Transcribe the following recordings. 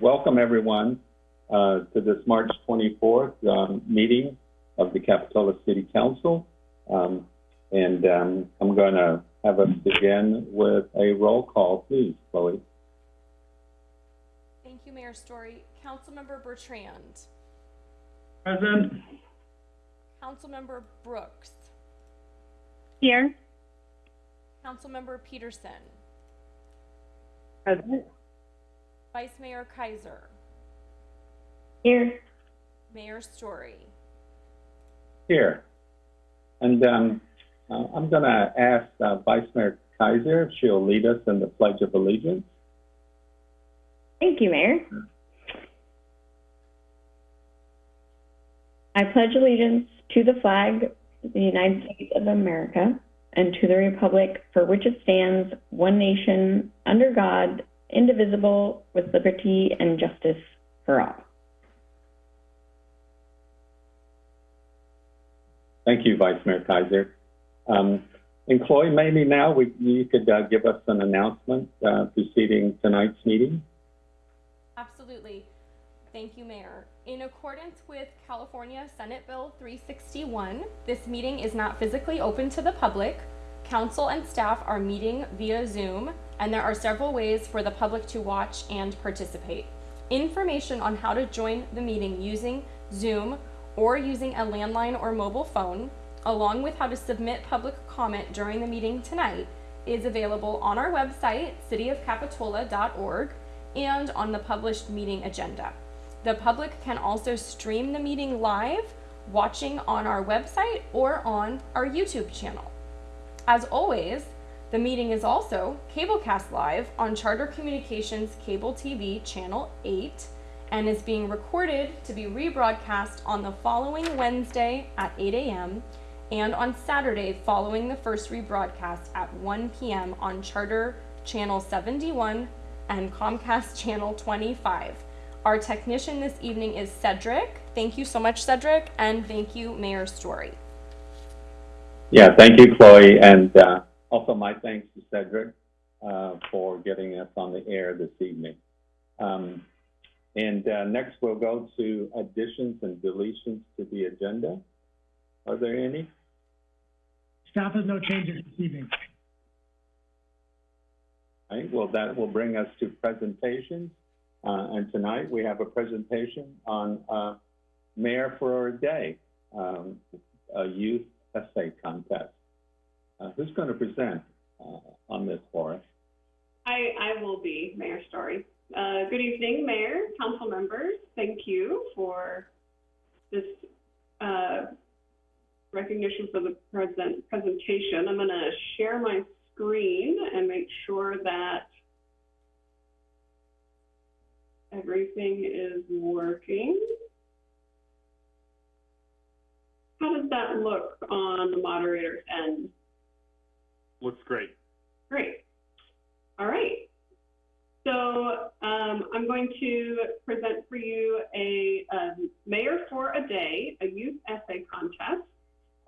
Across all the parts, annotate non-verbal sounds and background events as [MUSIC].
welcome everyone uh, to this March 24th um, meeting of the Capitola City Council. Um, and um, I'm going to have us begin with a roll call, please, Chloe. Thank you, Mayor Storey. Councilmember Bertrand. Present. Councilmember Brooks. Here. Councilmember Petersen. Present. Vice Mayor Kaiser. Here. Mayor Storey. Here. And um, uh, I'm going to ask uh, Vice Mayor Kaiser if she'll lead us in the Pledge of Allegiance. Thank you, Mayor. I pledge allegiance to the flag of the United States of America and to the republic for which it stands, one nation, under God, indivisible, with liberty and justice for all. Thank you, Vice Mayor Kaiser. Um, and Chloe, maybe now we, you could uh, give us an announcement uh, preceding tonight's meeting. Absolutely. Thank you, Mayor. In accordance with California Senate Bill 361, this meeting is not physically open to the public. Council and staff are meeting via Zoom, and there are several ways for the public to watch and participate. Information on how to join the meeting using Zoom or using a landline or mobile phone, along with how to submit public comment during the meeting tonight, is available on our website, cityofcapitola.org, and on the published meeting agenda. The public can also stream the meeting live, watching on our website or on our YouTube channel. As always, the meeting is also cablecast live on Charter Communications Cable TV Channel 8 and is being recorded to be rebroadcast on the following Wednesday at 8 a.m. and on Saturday following the first rebroadcast at 1 p.m. on Charter Channel 71 and Comcast Channel 25. Our technician this evening is Cedric. Thank you so much, Cedric, and thank you, Mayor Storey. Yeah, thank you, Chloe. And uh, also my thanks to Cedric uh, for getting us on the air this evening. Um, and uh, next we'll go to additions and deletions to the agenda. Are there any? Staff has no changes this evening. All right, well, that will bring us to presentations. Uh, and tonight we have a presentation on uh, Mayor for a Day, um, a youth essay contest. Uh, who's going to present uh, on this for us? I, I will be, Mayor Storey. Uh, good evening, Mayor, council members. Thank you for this uh, recognition for the present presentation. I'm going to share my screen and make sure that everything is working. How does that look on the moderator's end? Looks great. Great. All right. So um, I'm going to present for you a um, Mayor for a Day, a youth essay contest.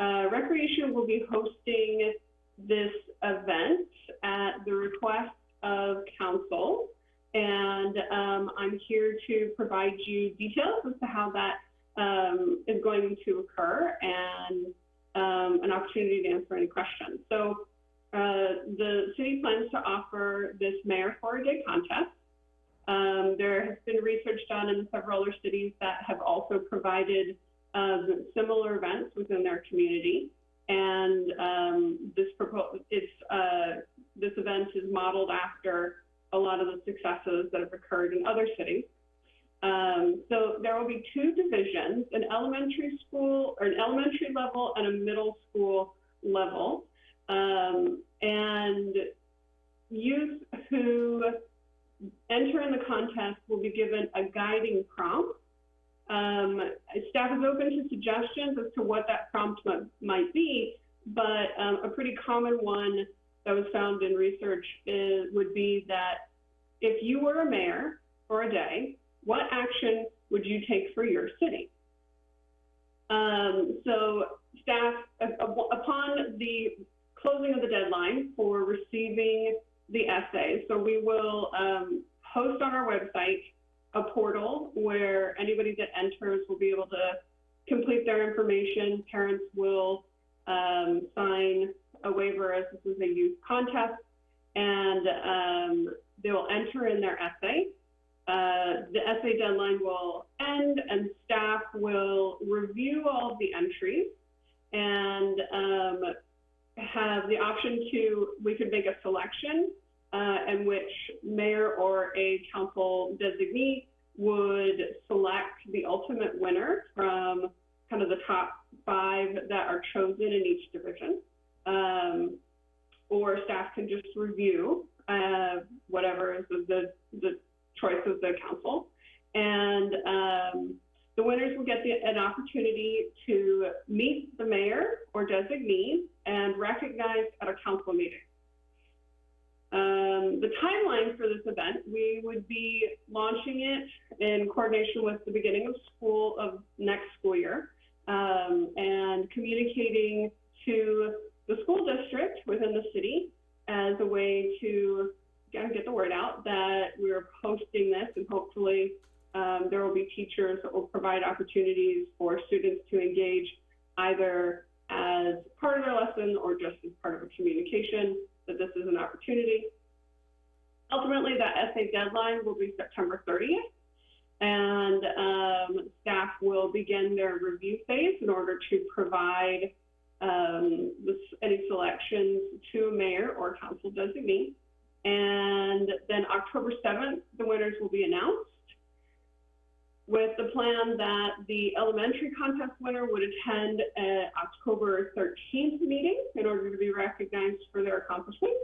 Uh, Recreation will be hosting this event at the request of council. And um, I'm here to provide you details as to how that um, is going to occur and um, an opportunity to answer any questions. So uh, the city plans to offer this Mayor for a Day contest. Um, there has been research done in several other cities that have also provided um, similar events within their community. And um, this, uh, this event is modeled after a lot of the successes that have occurred in other cities. Um, so there will be two divisions, an elementary school or an elementary level and a middle school level. Um, and youth who enter in the contest will be given a guiding prompt. Um, staff is open to suggestions as to what that prompt might be, but um, a pretty common one that was found in research is, would be that if you were a mayor for a day, what action would you take for your city? Um, so staff, upon the closing of the deadline for receiving the essay. So we will um, post on our website a portal where anybody that enters will be able to complete their information. Parents will um, sign a waiver as this is a youth contest, and um, they will enter in their essay. Uh, the essay deadline will end, and staff will review all of the entries and have the option to we could make a selection uh, in which mayor or a council designee would select the ultimate winner from kind of the top five that are chosen in each division. Um, or staff can just review uh, whatever is the, the choice of the council. And um, the winners will get the, an opportunity to meet the mayor or designee and recognized at a council meeting. Um, the timeline for this event, we would be launching it in coordination with the beginning of school of next school year um, and communicating to the school district within the city as a way to get the word out that we're posting this and hopefully um, there will be teachers that will provide opportunities for students to engage either as part of their lesson or just as part of a communication that this is an opportunity. Ultimately, that essay deadline will be September 30th, and um, staff will begin their review phase in order to provide um, this, any selections to a mayor or council designee. And then October 7th, the winners will be announced with the plan that the elementary contest winner would attend an October 13th meeting in order to be recognized for their accomplishments.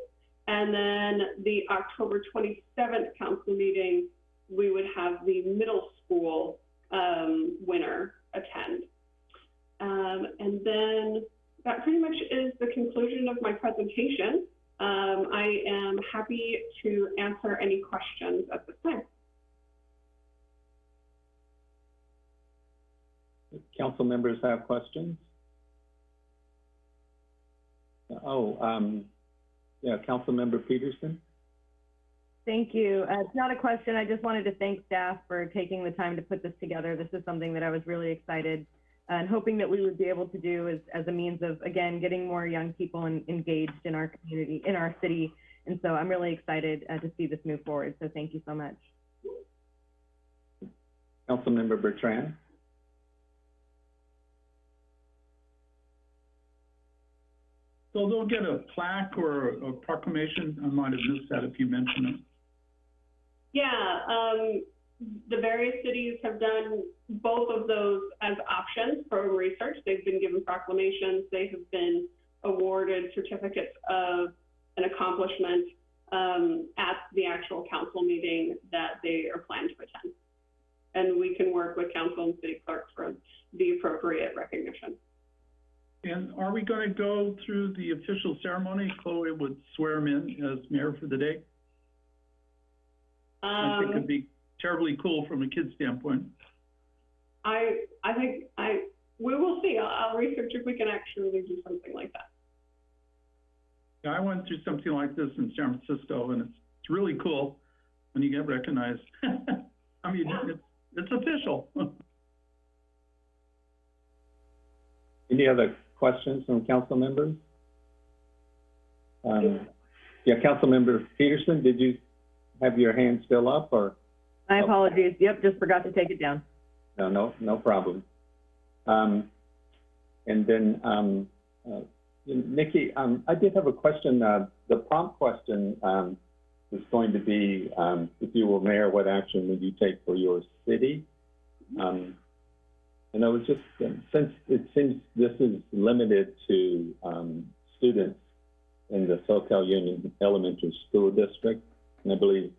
And then the October 27th council meeting, we would have the middle school um, winner attend. Um, and then that pretty much is the conclusion of my presentation. Um, I am happy to answer any questions at this time. Council members have questions? Oh, um, yeah, Councilmember Petersen? Thank you. Uh, it's not a question. I just wanted to thank staff for taking the time to put this together. This is something that I was really excited and hoping that we would be able to do as, as a means of, again, getting more young people in, engaged in our community, in our city. And so I'm really excited uh, to see this move forward. So thank you so much. Councilmember Bertrand? So they'll get a plaque or a proclamation? I might have missed that if you mentioned it. Yeah, um, the various cities have done both of those as options for research. They've been given proclamations. They have been awarded certificates of an accomplishment um, at the actual council meeting that they are planned to attend. And we can work with council and city clerks for the appropriate recognition. And are we going to go through the official ceremony? Chloe would swear him in as mayor for the day? I think Um, it'd be terribly cool from a kid's standpoint. I, I think I, we will see. I'll, I'll research if we can actually do something like that. Yeah, I went through something like this in San Francisco, and it's, it's really cool when you get recognized. [LAUGHS] I mean, it's, it's official. [LAUGHS] Any other questions from council members? Um, yeah, Councilmember Petersen, did you have your hand still up or? My apologies. Yep, just forgot to take it down. No, no, no problem. Um, and then, um, uh, Nikki, um, I did have a question. Uh, the prompt question, um, was going to be, um, if you were mayor, what action would you take for your city? And I was just, since it seems this is limited to, um, students in the Soquel Union Elementary School District, and I believe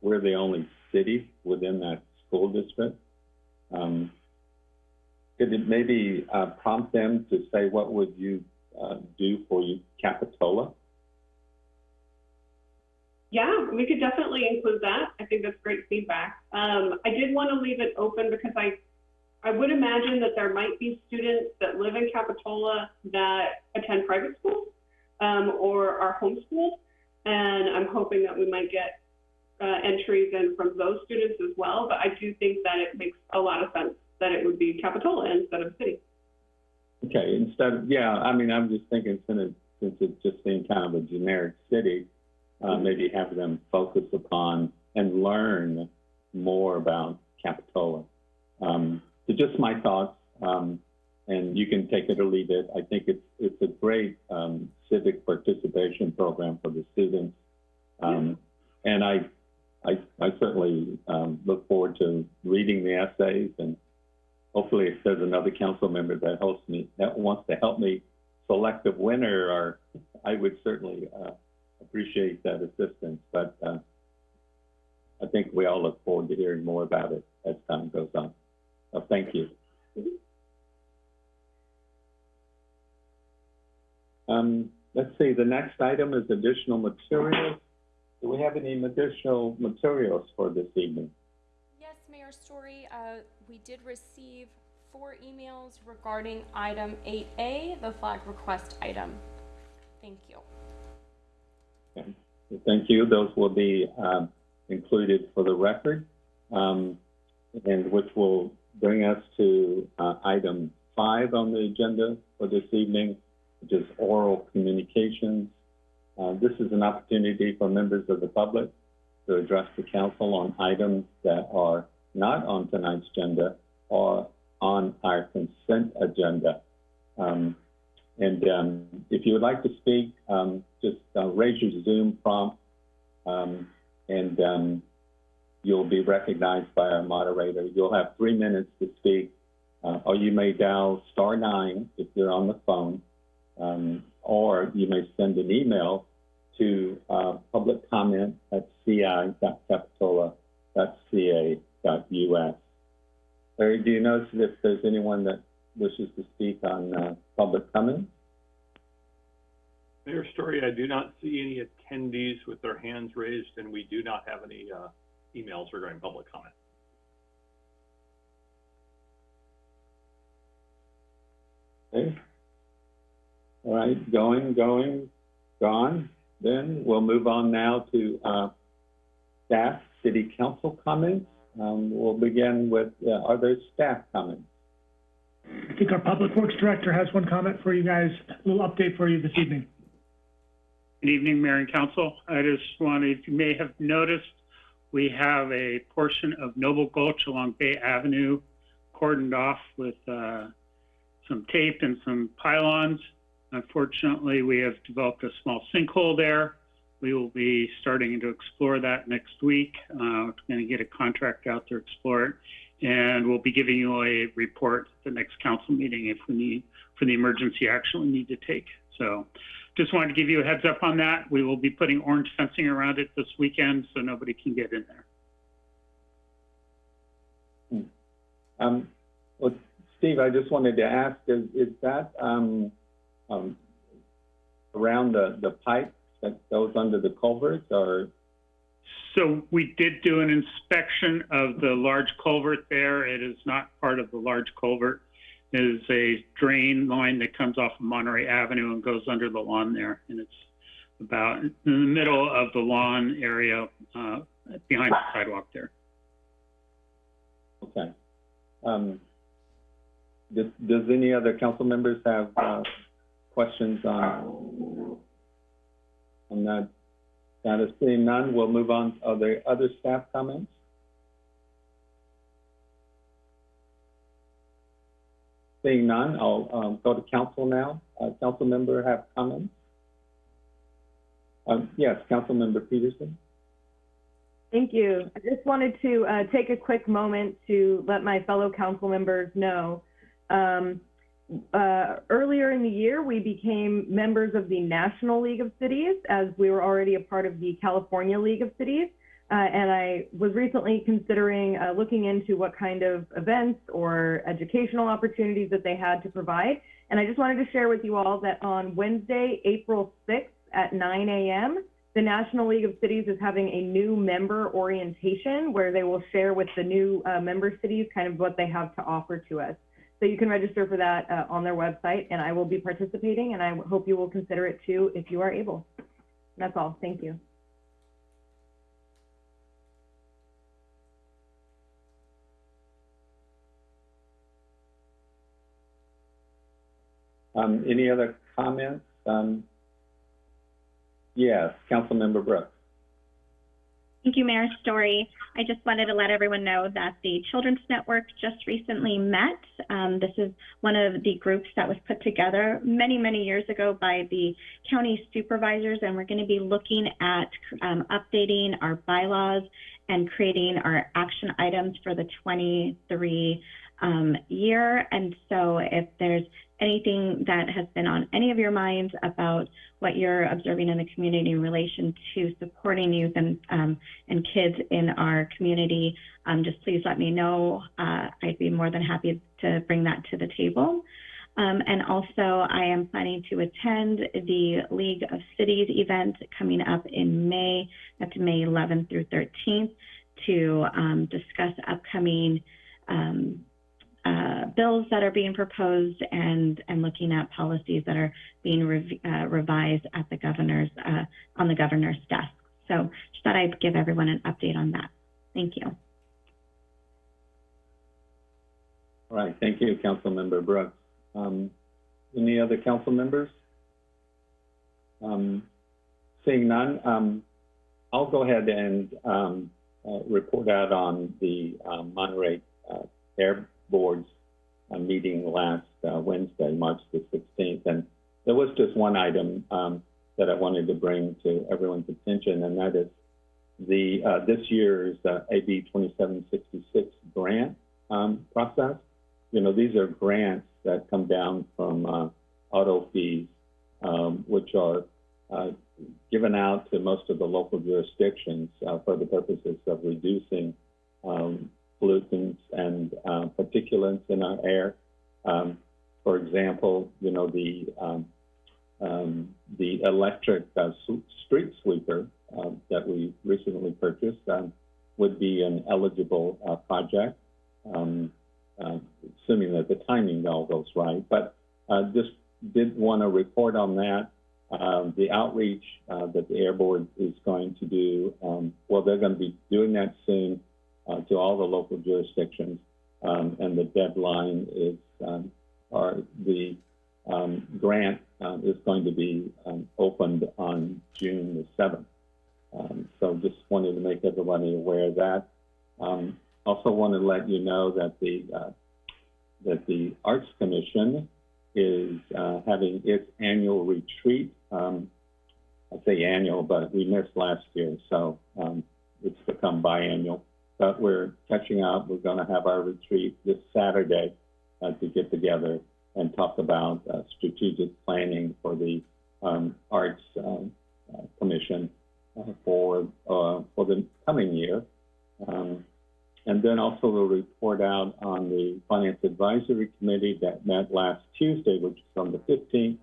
we're the only city within that school district. Um, could it maybe uh, prompt them to say what would you uh, do for you, Capitola? Yeah, we could definitely include that. I think that's great feedback. Um, I did want to leave it open because I, I would imagine that there might be students that live in Capitola that attend private schools um, or are homeschooled, and I'm hoping that we might get uh, entries in from those students as well, but I do think that it makes a lot of sense that it would be Capitola instead of city. Okay, instead of, yeah, I mean, I'm just thinking since it, just being kind of a generic city, uh, maybe have them focus upon and learn more about Capitola. Um, so just my thoughts, um, and you can take it or leave it. I think it's, it's a great, um, civic participation program for the students. Um, and I, I, I certainly, um, look forward to reading the essays and hopefully if there's another council member that hosts me, that wants to help me select a winner, or I would certainly, uh, appreciate that assistance, but, uh, I think we all look forward to hearing more about it as time goes on. So thank you. Um, let's see, the next item is additional materials. Do we have any additional materials for this evening? Yes, Mayor Storey, uh, we did receive four emails regarding item eight A, the flag request item. Thank you. Okay. Thank you. Those will be um, included for the record, um, and which will bring us to uh, item five on the agenda for this evening, which is oral communications. Uh, This is an opportunity for members of the public to address the council on items that are not on tonight's agenda or on our consent agenda. Um, and um, if you would like to speak, um, just uh, raise your Zoom prompt, um, and um, you'll be recognized by our moderator. You'll have three minutes to speak, uh, or you may dial star nine if you're on the phone, um, or you may send an email to uh, public comment at ci.capitola.ca.us. Larry, do you notice if there's anyone that wishes to speak on uh, public comment? Mayor Storey, I do not see any attendees with their hands raised, and we do not have any, uh, emails regarding public comment. Okay. All right, going, going, gone. Then we'll move on now to uh, staff, city council comments. Um, We'll begin with, uh, are there staff comments? I think our Public Works Director has one comment for you guys, a little update for you this evening. Good evening, Mayor and Council. I just wanted, you may have noticed, we have a portion of Noble Gulch along Bay Avenue cordoned off with uh, some tape and some pylons. Unfortunately, we have developed a small sinkhole there. We will be starting to explore that next week. Uh, going to get a contract out to explore it. And we'll be giving you a report at the next council meeting if we need, for the emergency action we need to take. So just wanted to give you a heads up on that. We will be putting orange fencing around it this weekend so nobody can get in there. Um, Well, Steve, I just wanted to ask, is is that um, um, around the the pipe that goes under the culvert, or? So we did do an inspection of the large culvert there. It is not part of the large culvert. Is a drain line that comes off of Monterey Avenue and goes under the lawn there. And it's about in the middle of the lawn area, uh, behind the sidewalk there. Okay. Um, Does does any other council members have uh, questions on on that status? Seeing none, we'll move on. Are there other staff comments? Seeing none, I'll um, go to council now. Uh, Council member have comments? Um, Yes, Council member Petersen? Thank you. I just wanted to uh, take a quick moment to let my fellow council members know. Um, uh, earlier in the year, we became members of the National League of Cities as we were already a part of the California League of Cities. Uh, and I was recently considering uh, looking into what kind of events or educational opportunities that they had to provide. And I just wanted to share with you all that on Wednesday, April 6th at 9 a.m., the National League of Cities is having a new member orientation where they will share with the new uh, member cities kind of what they have to offer to us. So you can register for that uh, on their website, and I will be participating, and I hope you will consider it too if you are able. That's all. Thank you. Um, any other comments? Um, yes, Councilmember Brooks. Thank you, Mayor Storey. I just wanted to let everyone know that the Children's Network just recently met. Um, this is one of the groups that was put together many, many years ago by the county supervisors, and we're going to be looking at um, updating our bylaws and creating our action items for the 23 um, year. And so if there's anything that has been on any of your minds about what you're observing in the community in relation to supporting youth and um, and kids in our community, um, just please let me know. Uh, I'd be more than happy to bring that to the table. Um, and also, I am planning to attend the League of Cities event coming up in May. That's May 11th through 13th to um, discuss upcoming um, uh, bills that are being proposed and, and looking at policies that are being rev- uh, revised at the governor's, uh, on the governor's desk. So just thought I'd give everyone an update on that. Thank you. All right, thank you, Councilmember Brooks. Um, any other council members? Um, seeing none, um, I'll go ahead and um, uh, report out on the um, Monterey uh, Air Board's uh, meeting last uh, Wednesday, March the 16th. And there was just one item um, that I wanted to bring to everyone's attention, and that is the uh, this year's uh, AB 2766 grant um, process. You know, these are grants that come down from uh, auto fees, um, which are uh, given out to most of the local jurisdictions for the purposes of reducing um, pollutants and uh, particulates in our air. Um, for example, you know, the um, um, the electric uh, street sweeper uh, that we recently purchased would be an eligible uh, project, assuming that the timing all goes right. But uh, just did want to report on that. Um, the outreach uh, that the Air Board is going to do, um, well, they're going to be doing that soon uh, to all the local jurisdictions, um, and the deadline is, um, or the um, grant um, is going to be um, opened on June the 7th. Um, so just wanted to make everybody aware of that. Also want to let you know that the uh, that the Arts Commission is uh, having its annual retreat. I say annual, but we missed last year, so it's become biannual. But we're catching up. We're going to have our retreat this Saturday uh, to get together and talk about uh, strategic planning for the um, Arts um, uh, Commission uh, for uh, for the coming year. Um, and then also we'll report out on the Finance Advisory Committee that met last Tuesday, which is on the 15th.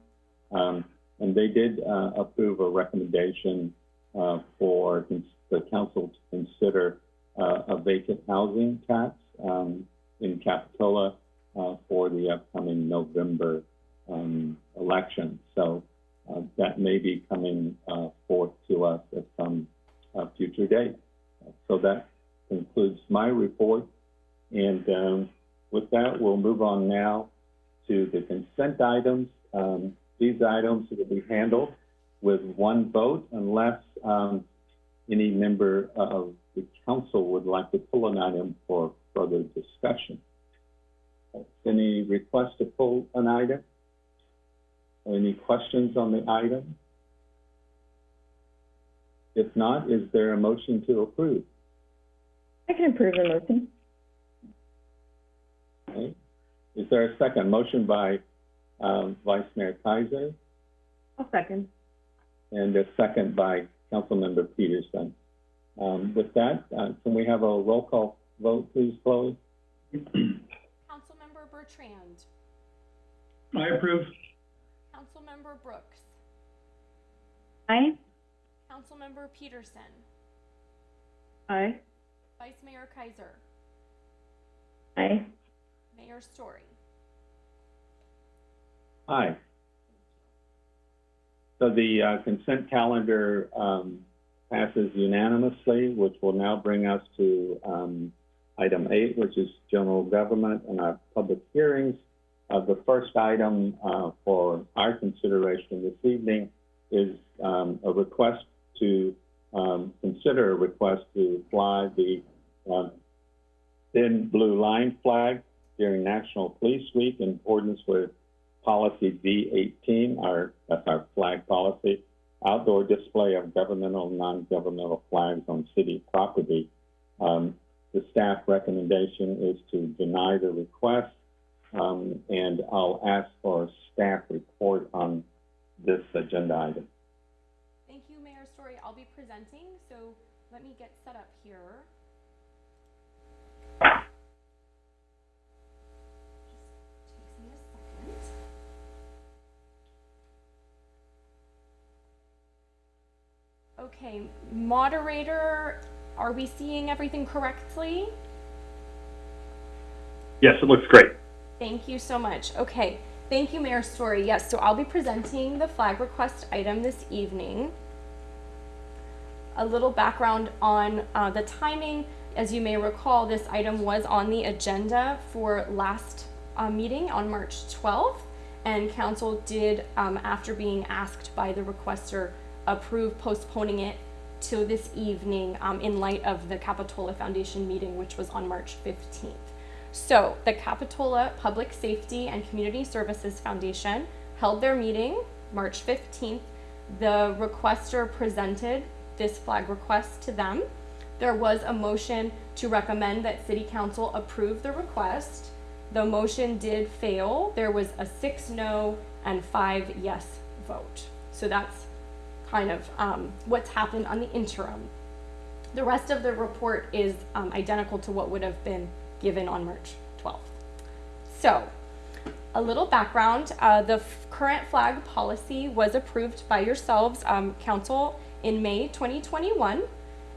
Um, and they did uh, approve a recommendation uh, for the council to consider uh, a vacant housing tax um, in Capitola uh, for the upcoming November um, election. So uh, that may be coming uh, forth to us at some uh, future date. So that concludes my report. And um, with that, we'll move on now to the consent items. Um, these items will be handled with one vote unless um, any member of the council would like to pull an item for further discussion. Any request to pull an item? Any questions on the item? If not, is there a motion to approve? I can approve the motion. Okay. Is there a second? Motion by um, Vice Mayor Kaiser I'll second. and a second by Councilmember Petersen. Um, with that, uh, can we have a roll call vote, please, Chloe? Councilmember Bertrand, I approve. Councilmember Brooks, Aye. Councilmember Petersen, Aye. Vice Mayor Kaiser, Aye. Mayor Storey. Aye. So the uh, consent calendar um, passes unanimously, which will now bring us to um, item eight, which is general government and our public hearings. Uh, the first item uh, for our consideration this evening is um, a request to um, consider a request to fly the um, thin blue line flag during National Police Week in accordance with policy V18, our that's our flag policy, outdoor display of governmental and non-governmental flags on city property. Um, the staff recommendation is to deny the request, um, and I'll ask for a staff report on this agenda item. Thank you, Mayor Storey. I'll be presenting, so let me get set up here. Just takes me a second. Okay, moderator, are we seeing everything correctly? Yes, it looks great. Thank you so much. Okay, thank you, Mayor Storey. Yes, so I'll be presenting the flag request item this evening. A little background on uh, the timing. As you may recall, this item was on the agenda for last uh, meeting on March 12th, and council did, um, after being asked by the requester, approve postponing it to this evening um, in light of the Capitola Foundation meeting, which was on March 15th. So, the Capitola Public Safety and Community Services Foundation held their meeting March 15th. The requester presented this flag request to them. There was a motion to recommend that City Council approve the request. The motion did fail. There was a six no and five yes vote. So that's kind of um, what's happened on the interim. The rest of the report is um, identical to what would have been given on March 12th. So, a little background, uh, the current flag policy was approved by yourselves, um, council, in May 2021,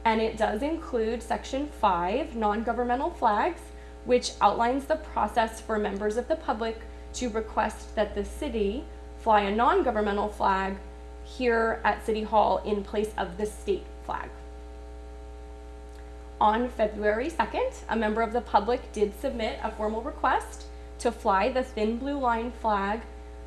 and it does include section five, non-governmental flags, which outlines the process for members of the public to request that the city fly a non-governmental flag here at City Hall in place of the state flag. On February 2nd, a member of the public did submit a formal request to fly the thin blue line flag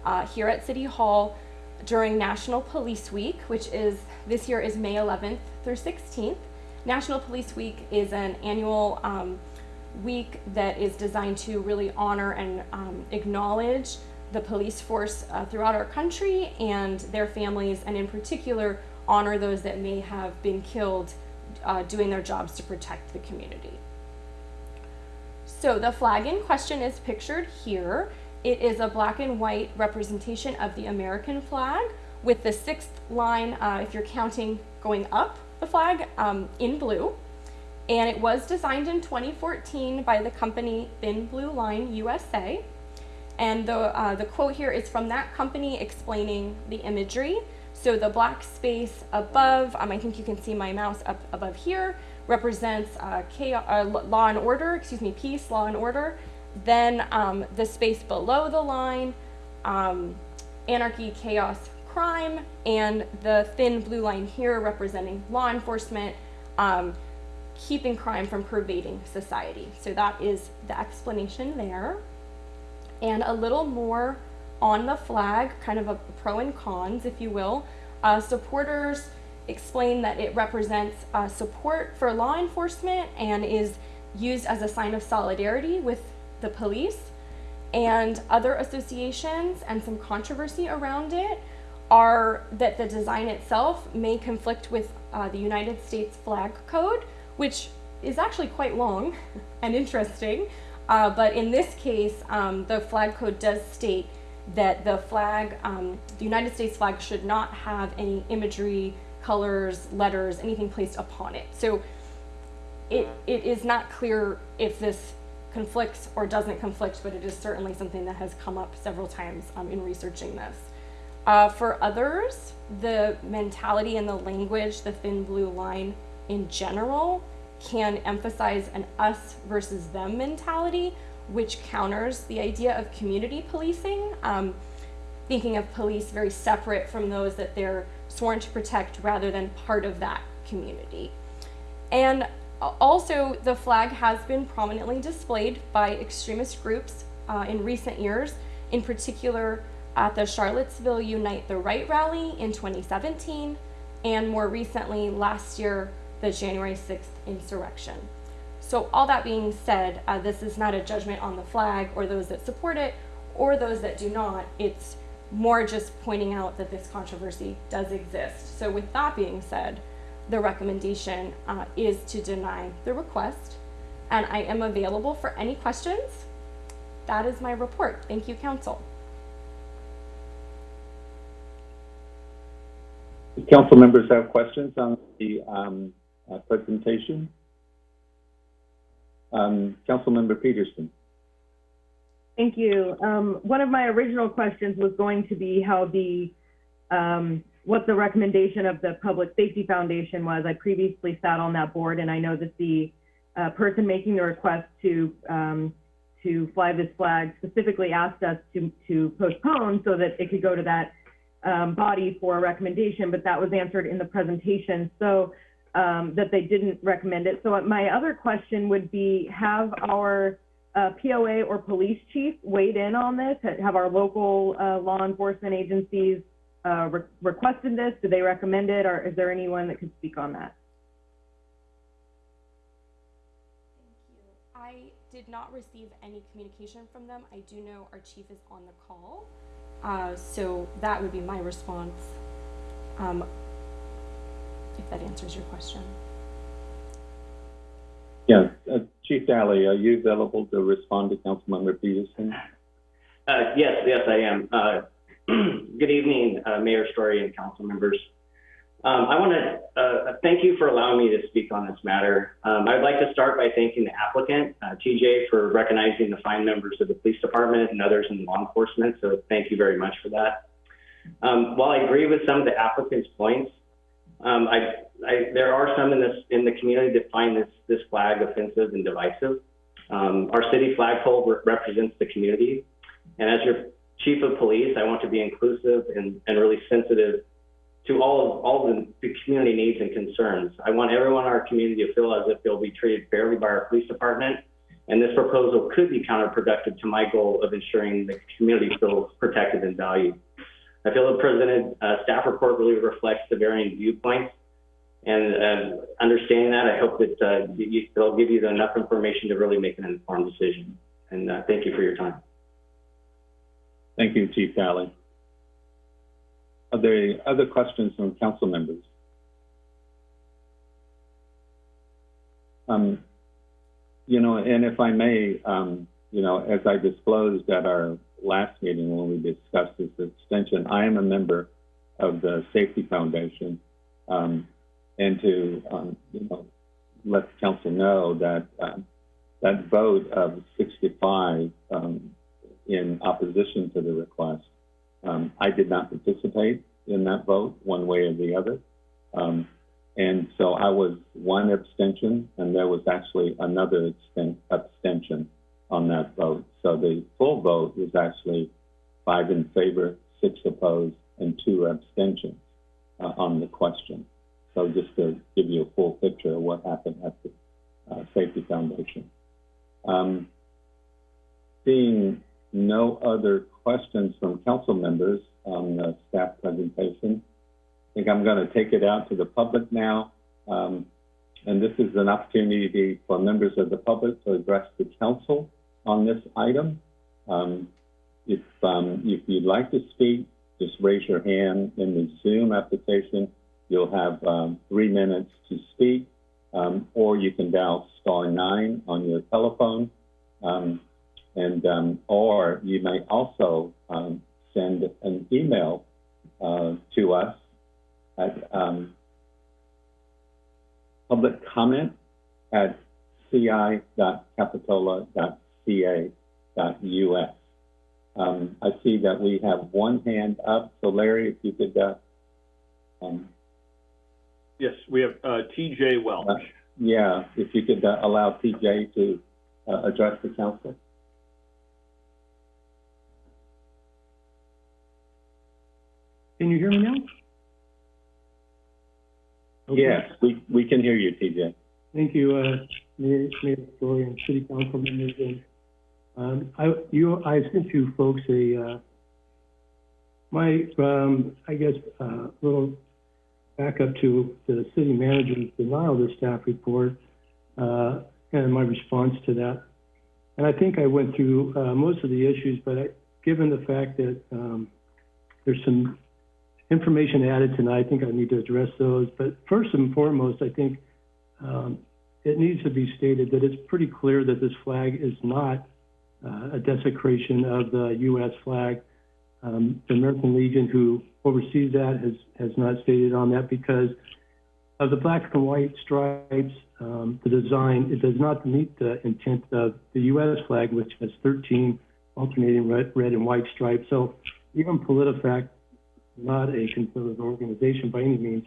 uh, here at City Hall during National Police Week, which is this year is May 11th through 16th. National Police Week is an annual um, week that is designed to really honor and um, acknowledge the police force uh, throughout our country and their families, and in particular, honor those that may have been killed uh, doing their jobs to protect the community. So the flag in question is pictured here. It is a black and white representation of the American flag with the sixth line, uh, if you're counting going up the flag, um, in blue. And it was designed in 2014 by the company Thin Blue Line USA. And the, uh, the quote here is from that company explaining the imagery. So the black space above, um, I think you can see my mouse up above here, represents uh, chaos, uh, law and order, excuse me, peace, law and order. Then um, the space below the line, um, anarchy, chaos, crime, and the thin blue line here representing law enforcement, um, keeping crime from pervading society. So that is the explanation there. And a little more on the flag, kind of a pro and cons, if you will. Uh, supporters explain that it represents uh, support for law enforcement and is used as a sign of solidarity with the police. And other associations and some controversy around it are that the design itself may conflict with uh, the United States Flag Code, which is actually quite long [LAUGHS] and interesting. Uh, but in this case, um, the flag code does state that the flag, um, the United States flag, should not have any imagery, colors, letters, anything placed upon it. So it, it is not clear if this conflicts or doesn't conflict, but it is certainly something that has come up several times um, in researching this. Uh, for others, the mentality and the language, the thin blue line in general, can emphasize an us versus them mentality, which counters the idea of community policing, um, thinking of police very separate from those that they're sworn to protect rather than part of that community. And also, the flag has been prominently displayed by extremist groups uh, in recent years in particular at the Charlottesville Unite the Right rally in 2017, and more recently last year, the January 6th insurrection. So, all that being said, uh, this is not a judgment on the flag or those that support it or those that do not. It's more just pointing out that this controversy does exist. So, with that being said, the recommendation uh, is to deny the request, and I am available for any questions. That is my report. Thank you, Council. Council members have questions on the, um, uh, presentation? Um, Councilmember Petersen. Thank you. Um, one of my original questions was going to be how the, um, what the recommendation of the Public Safety Foundation was. I previously sat on that board, and I know that the uh, person making the request to um, to fly this flag specifically asked us to to postpone so that it could go to that um, body for a recommendation, but that was answered in the presentation. So um, that they didn't recommend it. So my other question would be, have our uh, POA or police chief weighed in on this? Have our local uh, law enforcement agencies uh, re- requested this? Do they recommend it, or is there anyone that could speak on that? Thank you. I did not receive any communication from them. I do know our chief is on the call, uh, so that would be my response. Um, if that answers your question. Yeah, uh, Chief Daly, are you available to respond to Councilmember Petersen? Uh, yes, yes, I am. Uh, [CLEARS THROAT] good evening, uh, Mayor Storey and council members. Um, I want to uh, thank you for allowing me to speak on this matter. Um, I'd like to start by thanking the applicant, uh, TJ, for recognizing the fine members of the police department and others in law enforcement. So thank you very much for that. Um, while I agree with some of the applicant's points, um, I, I, there are some in this in the community that find this this flag offensive and divisive. Um, our city flagpole re represents the community, and as your chief of police, I want to be inclusive and, and really sensitive to all of all the, the community needs and concerns. I want everyone in our community to feel as if they'll be treated fairly by our police department, and this proposal could be counterproductive to my goal of ensuring the community feels protected and valued. I feel the presented uh, staff report really reflects the varying viewpoints. And uh, understanding that, I hope that uh, you, they'll give you enough information to really make an informed decision. And uh, thank you for your time. Thank you, Chief Daly. Are there other questions from council members? Um, you know, and if I may, um, you know, as I disclosed at our last meeting when we discussed this extension, I am a member of the Safety Foundation, um, and to um, you know let the council know that um, that vote of 65 um, in opposition to the request, um, I did not participate in that vote one way or the other, um, and so I was one abstention, and there was actually another abstention on that vote. So the full vote was actually five in favor, six opposed, and two abstentions uh, on the question. So just to give you a full picture of what happened at the uh, Safety Foundation. Um, seeing no other questions from council members on the staff presentation, I think I'm going to take it out to the public now. Um, and this is an opportunity for members of the public to address the council on this item. Um, if, um, if you'd like to speak, just raise your hand in the Zoom application. You'll have um, three minutes to speak, um, or you can dial star nine on your telephone. Um, and um, or you may also send an email uh, to us at public comment at ci.capitola.ca ca.us. Um, I see that we have one hand up. So Larry, if you could, uh, um, Yes, we have uh, TJ Welch. uh, yeah, if you could uh, allow TJ to uh, address the council. Can you hear me now? Okay. Yes, we, we can hear you, TJ. Thank you, uh, Mayor, Mayor Storey and City Council members and Um, I, you, I sent you folks a, uh, my, um, I guess, uh, little backup to the city manager's denial of the staff report, uh, and my response to that. And I think I went through, uh, most of the issues, but I, given the fact that, um, there's some information added tonight, I think I need to address those. But first and foremost, I think, um, it needs to be stated that it's pretty clear that this flag is not a desecration of the U.S. flag. Um, the American Legion, who oversees that, has has not stated on that because of the black and white stripes. Um, the design it does not meet the intent of the U.S. flag, which has 13 alternating red, red and white stripes. So even PolitiFact, not a conservative organization by any means,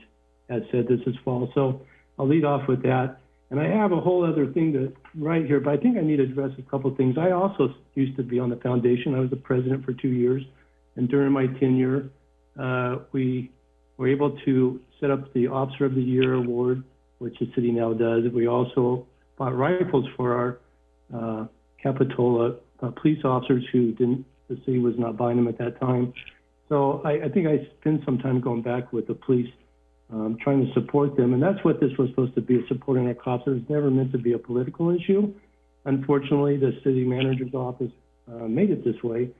has said this is false. So I'll lead off with that. And I have a whole other thing to write here, but I think I need to address a couple of things. I also used to be on the foundation. I was the president for two years. And during my tenure, uh, we were able to set up the Officer of the Year award, which the city now does. We also bought rifles for our uh, Capitola uh, police officers who didn't, the city was not buying them at that time. So I, I think I spent some time going back with the police um, trying to support them. And that's what this was supposed to be, supporting our cops. It was never meant to be a political issue. Unfortunately, the city manager's office uh, made it this way.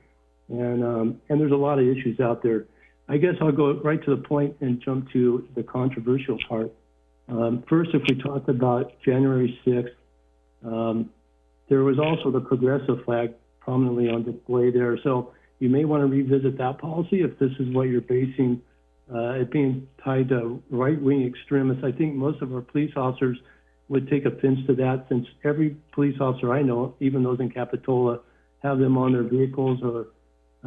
And, um, and there's a lot of issues out there. I guess I'll go right to the point and jump to the controversial part. Um, first, if we talk about January 6th, um, there was also the progressive flag prominently on display there. So you may want to revisit that policy if this is what you're basing uh, it being tied to right-wing extremists. I think most of our police officers would take offense to that since every police officer I know, even those in Capitola, have them on their vehicles or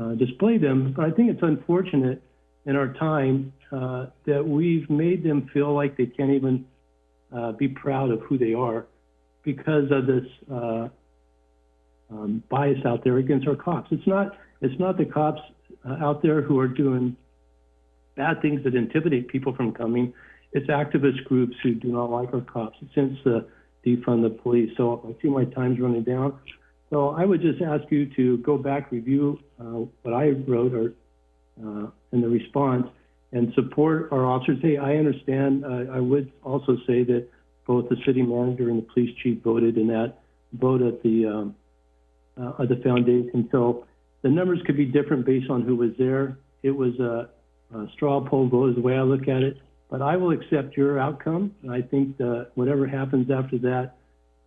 uh, display them. But I think it's unfortunate in our time uh, that we've made them feel like they can't even uh, be proud of who they are because of this uh, um, bias out there against our cops. It's not it's not the cops uh, out there who are doing bad things that intimidate people from coming. It's activist groups who do not like our cops. Since the defund the police. So I see my time's running down. So I would just ask you to go back, review uh, what I wrote or uh, in the response, and support our officers. Hey, I understand. Uh, I would also say that both the city manager and the police chief voted in that vote at the um, uh, at the foundation. So the numbers could be different based on who was there. It was a uh, straw poll vote is the way I look at it. But I will accept your outcome. I think whatever happens after that,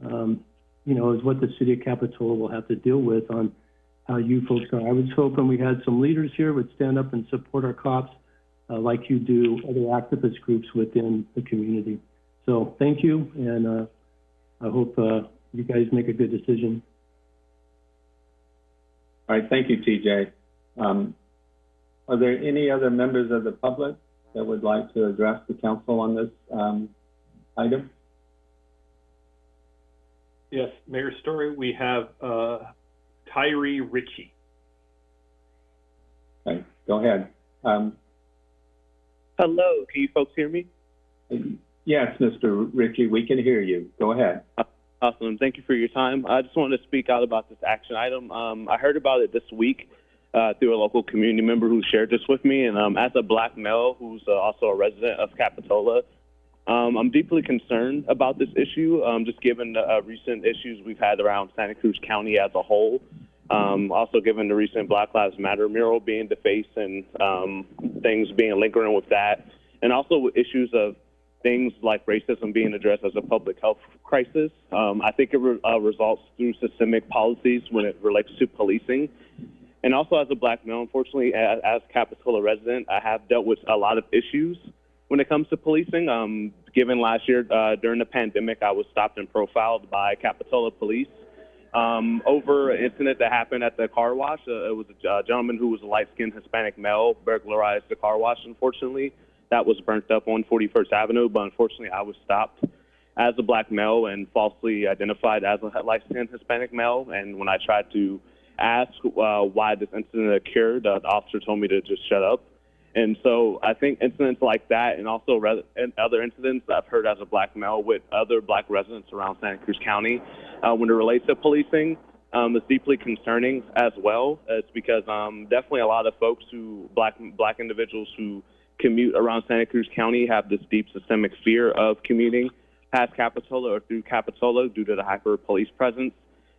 um, you know, is what the city of Capitola will have to deal with on how you folks are. I was hoping we had some leaders here would stand up and support our cops uh, like you do other activist groups within the community. So thank you, and uh, I hope uh, you guys make a good decision. All right, thank you, TJ. Um, are there any other members of the public that would like to address the council on this um, item? Yes, Mayor Storey, we have uh, Tyree Ritchie. Okay, go ahead. Um, Hello, can you folks hear me? yes, Mr. Ritchie, we can hear you. Go ahead. Awesome. Thank you for your time. I just wanted to speak out about this action item. Um, I heard about it this week uh, through a local community member who shared this with me. And um, as a black male who's uh, also a resident of Capitola, um, I'm deeply concerned about this issue, um, just given the uh, recent issues we've had around Santa Cruz County as a whole. Um, also, given the recent Black Lives Matter mural being defaced and um, things being lingering with that, and also issues of things like racism being addressed as a public health crisis. Um, I think it re- uh, results through systemic policies when it relates to policing. And also, as a black male, unfortunately, as, as Capitola resident, I have dealt with a lot of issues when it comes to policing. Um, given last year uh, during the pandemic, I was stopped and profiled by Capitola police um, over an incident that happened at the car wash. Uh, it was a gentleman who was a light-skinned Hispanic male burglarized the car wash. Unfortunately, that was burnt up on 41st Avenue, but unfortunately, I was stopped as a black male and falsely identified as a light-skinned Hispanic male. And when I tried to ask uh, why this incident occurred, uh, the officer told me to just shut up. And so I think incidents like that and also and other incidents I've heard as a black male with other black residents around Santa Cruz County uh, when it relates to policing um, is deeply concerning as well. It's because um, definitely a lot of folks who black black individuals who commute around Santa Cruz County have this deep systemic fear of commuting past Capitola or through Capitola due to the hyper police presence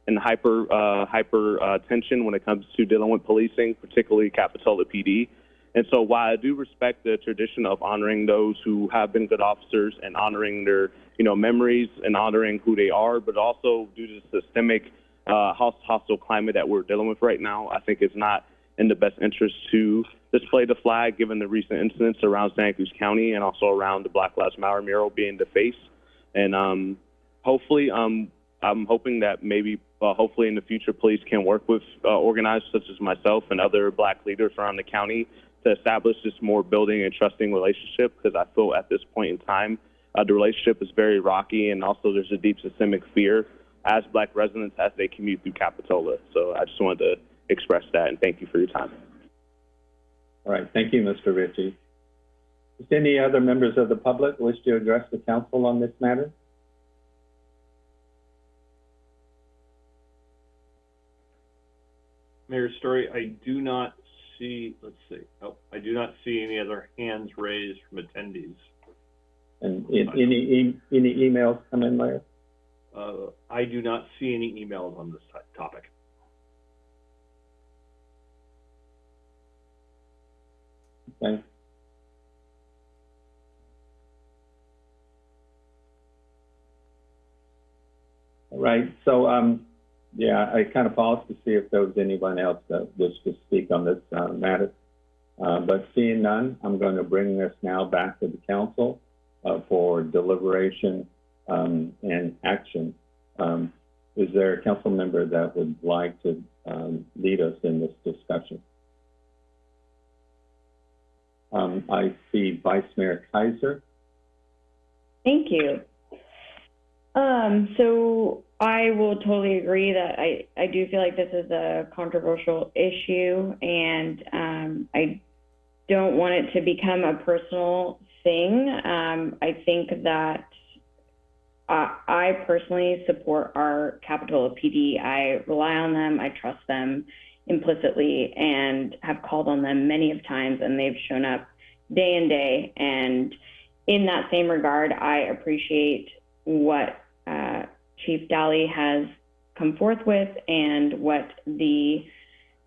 and hyper uh, hyper uh, tension when it comes to dealing with policing, particularly Capitola PD. And so, while I do respect the tradition of honoring those who have been good officers and honoring their, you know, memories and honoring who they are, but also due to the systemic uh, hostile climate that we're dealing with right now, I think it's not in the best interest to display the flag, given the recent incidents around Santa Cruz County and also around the Black Lives Matter mural being defaced. And um, hopefully, um, I'm hoping that maybe, uh, hopefully in the future, police can work with uh, organizers such as myself and other black leaders around the county to establish this more building and trusting relationship because I feel at this point in time, uh, the relationship is very rocky and also there's a deep systemic fear as black residents as they commute through Capitola. So I just wanted to express that and thank you for your time. All right, thank you, Mr. Ritchie. Does any other members of the public wish to address the council on this matter? Mayor Storey, I do not see, let's see, oh, I do not see any other hands raised from attendees. And i- any, e- any emails come in, Larry? Uh, I do not see any emails on this topic. Okay. All right, so, um, yeah, I kind of paused to see if there was anyone else that wished to speak on this, uh, matter. Uh, but seeing none, I'm going to bring this now back to the council, uh, for deliberation, um, and action. Um, is there a council member that would like to, um, lead us in this discussion? Um, I see Vice Mayor Keiser. Thank you. Um, so I will totally agree that I, I do feel like this is a controversial issue and, um, I don't want it to become a personal thing. Um, I think that I, I personally support our Capitola PD. I rely on them. I trust them implicitly and have called on them many of times and they've shown up day and day. And in that same regard, I appreciate what uh, Chief Dally has come forth with and what the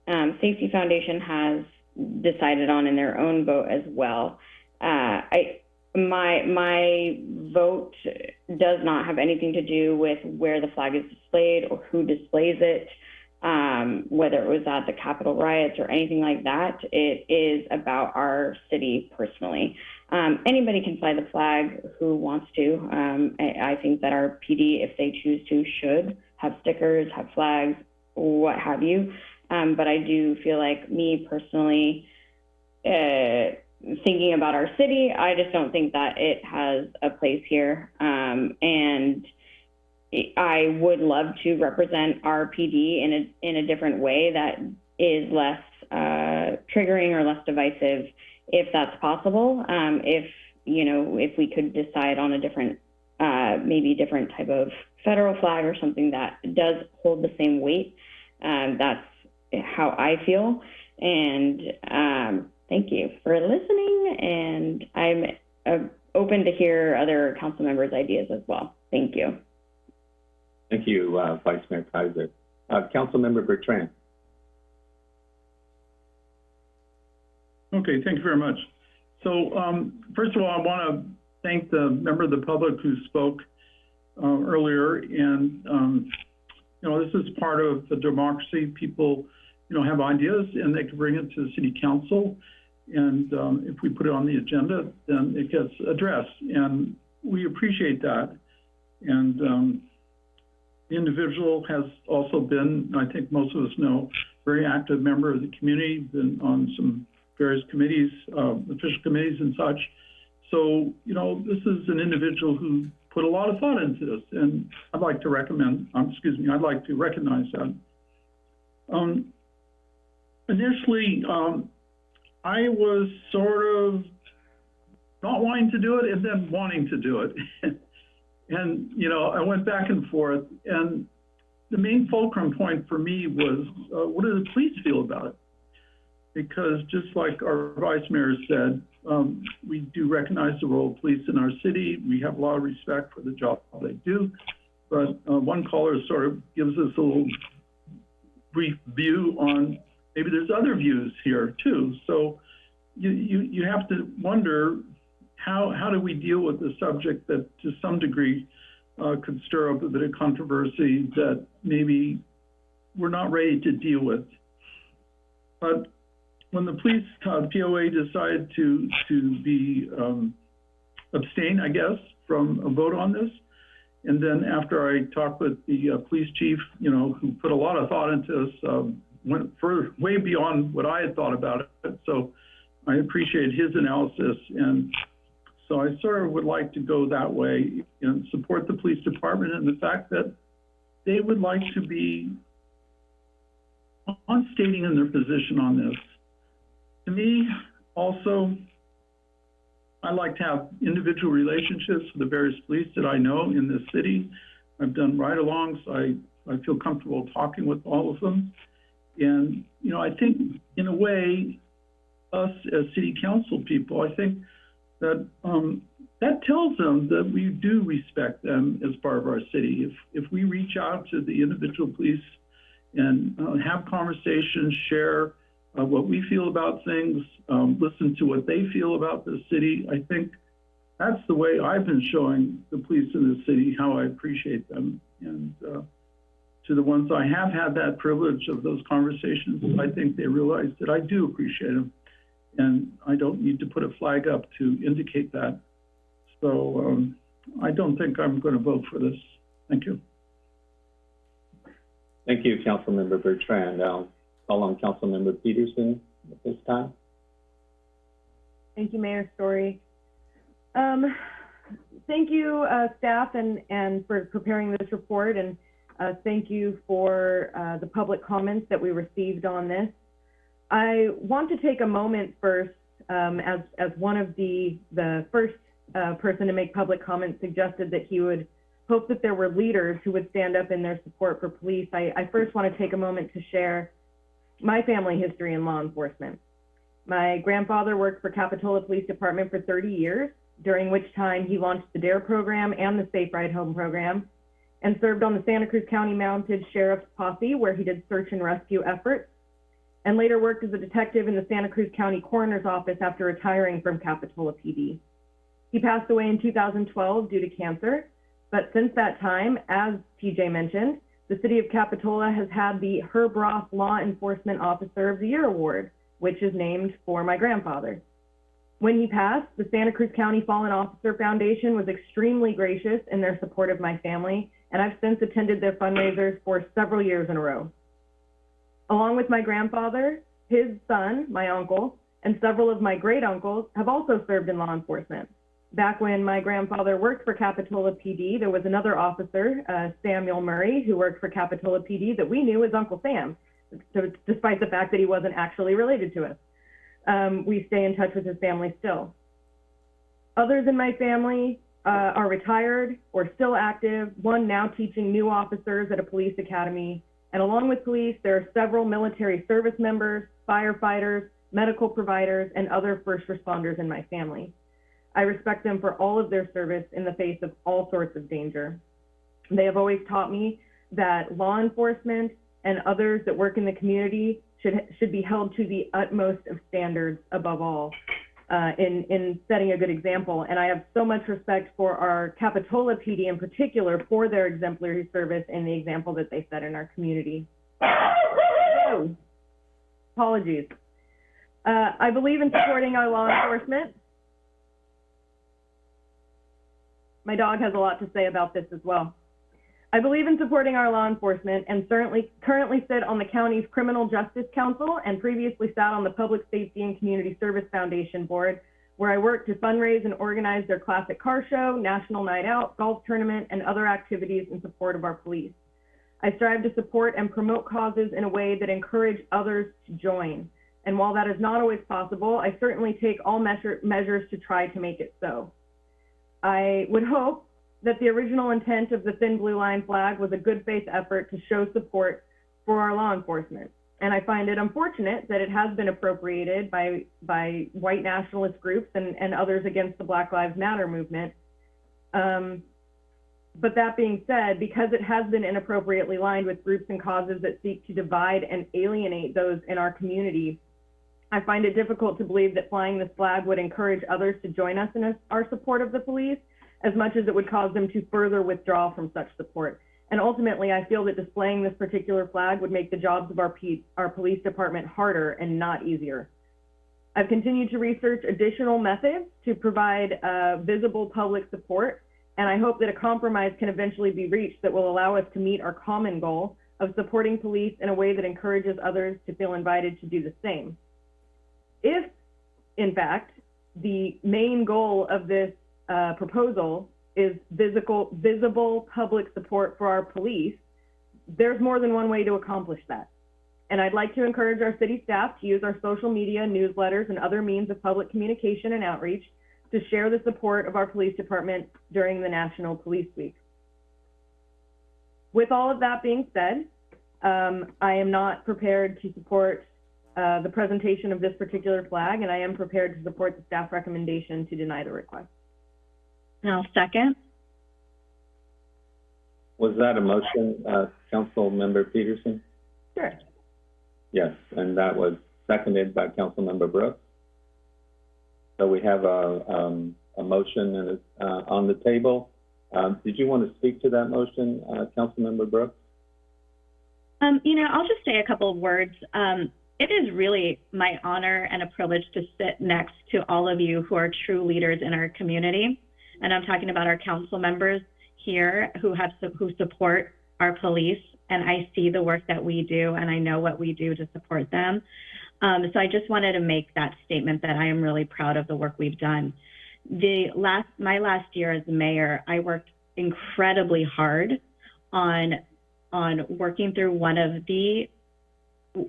um, Safety Foundation has decided on in their own vote as well. Uh, I my my vote does not have anything to do with where the flag is displayed or who displays it, um, whether it was at the Capitol riots or anything like that. It is about our city personally. Um, anybody can fly the flag who wants to. Um, I, I think that our PD, if they choose to, should have stickers, have flags, what have you. Um, but I do feel like me personally, uh, thinking about our city, I just don't think that it has a place here. Um, and I would love to represent our PD in a in a different way that is less uh, triggering or less divisive, if that's possible. Um, if you know, if we could decide on a different, uh, maybe different type of federal flag or something that does hold the same weight, um, that's how I feel. And um, thank you for listening. And I'm uh, open to hear other council members' ideas as well. Thank you. Thank you, uh, Vice Mayor Keiser. Uh, Councilmember Bertrand. Okay, thank you very much. So, um, first of all, I want to thank the member of the public who spoke uh, earlier. And, um, you know, this is part of the democracy. People, you know, have ideas and they can bring it to the city council. And um, if we put it on the agenda, then it gets addressed. And we appreciate that. And um, the individual has also been, I think most of us know, very active member of the community, been on some various committees, uh, official committees and such. So, you know, this is an individual who put a lot of thought into this, and I'd like to recommend, um, excuse me, I'd like to recognize that. Um, initially, um, I was sort of not wanting to do it and then wanting to do it. [LAUGHS] and, you know, I went back and forth, and the main fulcrum point for me was, uh, what do the police feel about it? Because just like our vice mayor said, um, we do recognize the role of police in our city. We have a lot of respect for the job they do. But, uh, one caller sort of gives us a little brief view on, maybe there's other views here too. So you, you, you have to wonder, how, how do we deal with the subject that to some degree uh, could stir up a bit of controversy that maybe we're not ready to deal with. But when the police, uh, POA decided to, to be, um, abstain, I guess, from a vote on this, and then after I talked with the uh, police chief, you know, who put a lot of thought into this, um, went further, way beyond what I had thought about it. So I appreciate his analysis and so I sort of would like to go that way and support the police department and the fact that they would like to be on stating in their position on this. To me, also, I like to have individual relationships with the various police that I know in this city. I've done ride-alongs. I, I feel comfortable talking with all of them. And, you know, I think in a way, us as city council people, I think that um, that tells them that we do respect them as part of our city. If if we reach out to the individual police and uh, have conversations, share uh, what we feel about things, um, listen to what they feel about the city, I think that's the way I've been showing the police in the city how I appreciate them. And uh, to the ones I have had that privilege of those conversations, I think they realize that I do appreciate them and I don't need to put a flag up to indicate that. So um, I don't think I'm going to vote for this. Thank you. Thank you, Councilmember Bertrand. I'll call on Councilmember Petersen at this time. Thank you, Mayor Storey. Um, thank you, uh, staff, and, and for preparing this report, and uh, thank you for uh, the public comments that we received on this. I want to take a moment first, um, as, as one of the, the first uh, person to make public comments suggested that he would hope that there were leaders who would stand up in their support for police. I, I first want to take a moment to share my family history in law enforcement. My grandfather worked for Capitola Police Department for 30 years, during which time he launched the DARE program and the Safe Ride Home program, and served on the Santa Cruz County Mounted Sheriff's Posse, where he did search and rescue efforts and later worked as a detective in the Santa Cruz County Coroner's Office after retiring from Capitola PD. He passed away in 2012 due to cancer, but since that time, as TJ mentioned, the city of Capitola has had the Herb Roth Law Enforcement Officer of the Year Award, which is named for my grandfather. When he passed, the Santa Cruz County Fallen Officer Foundation was extremely gracious in their support of my family, and I've since attended their fundraisers for several years in a row. Along with my grandfather, his son, my uncle, and several of my great uncles have also served in law enforcement. Back when my grandfather worked for Capitola PD, there was another officer, uh, Samuel Murray, who worked for Capitola PD that we knew as Uncle Sam, so, despite the fact that he wasn't actually related to us. Um, we stay in touch with his family still. Others in my family uh, are retired or still active, one now teaching new officers at a police academy, and along with police, there are several military service members, firefighters, medical providers, and other first responders in my family. I respect them for all of their service in the face of all sorts of danger. They have always taught me that law enforcement and others that work in the community should, should be held to the utmost of standards above all uh, in, in setting a good example. And I have so much respect for our Capitola PD in particular for their exemplary service and the example that they set in our community. Apologies. Uh, I believe in supporting our law enforcement. My dog has a lot to say about this as well. I believe in supporting our law enforcement and certainly currently sit on the county's Criminal Justice Council and previously sat on the Public Safety and Community Service Foundation board, where I work to fundraise and organize their classic car show, national night out, golf tournament, and other activities in support of our police. I strive to support and promote causes in a way that encourage others to join. And while that is not always possible, I certainly take all measure, measures to try to make it so. I would hope that the original intent of the thin blue line flag was a good faith effort to show support for our law enforcement. And I find it unfortunate that it has been appropriated by, by white nationalist groups and, and others against the Black Lives Matter movement. Um, but that being said, because it has been inappropriately lined with groups and causes that seek to divide and alienate those in our community, I find it difficult to believe that flying this flag would encourage others to join us in our support of the police as much as it would cause them to further withdraw from such support. And ultimately, I feel that displaying this particular flag would make the jobs of our, P- our police department harder and not easier. I've continued to research additional methods to provide uh, visible public support, and I hope that a compromise can eventually be reached that will allow us to meet our common goal of supporting police in a way that encourages others to feel invited to do the same. If, in fact, the main goal of this uh, proposal is visible, visible public support for our police, there's more than one way to accomplish that. And I'd like to encourage our city staff to use our social media, newsletters, and other means of public communication and outreach to share the support of our police department during the National Police Week. With all of that being said, um, I am not prepared to support uh, the presentation of this particular flag, and I am prepared to support the staff recommendation to deny the request. I'll second. Was that a motion, uh, Council Member Petersen? Sure. Yes, and that was seconded by Council Member Brooks. So we have a, um, a motion and it's, uh, on the table. Um, did you want to speak to that motion, uh, Councilmember Brooks? Um, you know, I'll just say a couple of words. Um, it is really my honor and a privilege to sit next to all of you who are true leaders in our community. And I'm talking about our council members here who have who support our police. And I see the work that we do, and I know what we do to support them. Um, so I just wanted to make that statement that I am really proud of the work we've done. The last, my last year as mayor, I worked incredibly hard on on working through one of the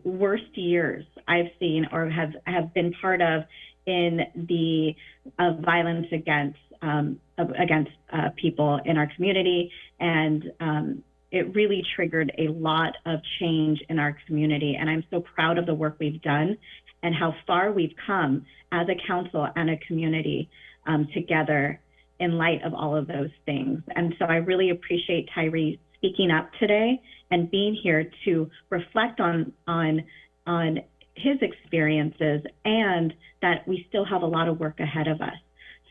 worst years I've seen or have have been part of in the uh, violence against um, against uh, people in our community, and um, it really triggered a lot of change in our community. And I'm so proud of the work we've done and how far we've come as a council and a community um, together in light of all of those things. And so I really appreciate Tyree speaking up today and being here to reflect on on on his experiences and that we still have a lot of work ahead of us.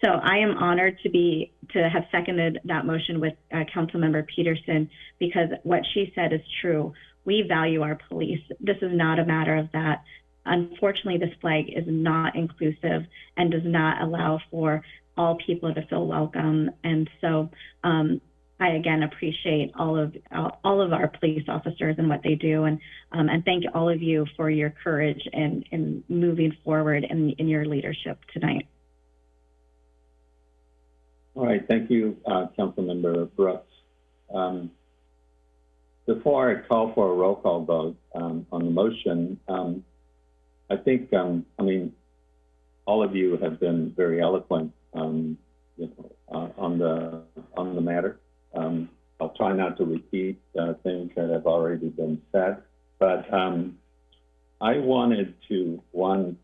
So I am honored to be to have seconded that motion with uh, Councilmember Petersen because what she said is true. We value our police. This is not a matter of that. Unfortunately, this flag is not inclusive and does not allow for all people to feel welcome. And so um, I again appreciate all of all of our police officers and what they do, and um, and thank all of you for your courage and in moving forward in, in your leadership tonight. All right, thank you, uh, Councilmember Brooks. Um, before I call for a roll call vote um, on the motion, um, I think, um, I mean, all of you have been very eloquent um, you know, uh, on the on the matter. Um, I'll try not to repeat uh, things that have already been said, but I wanted to one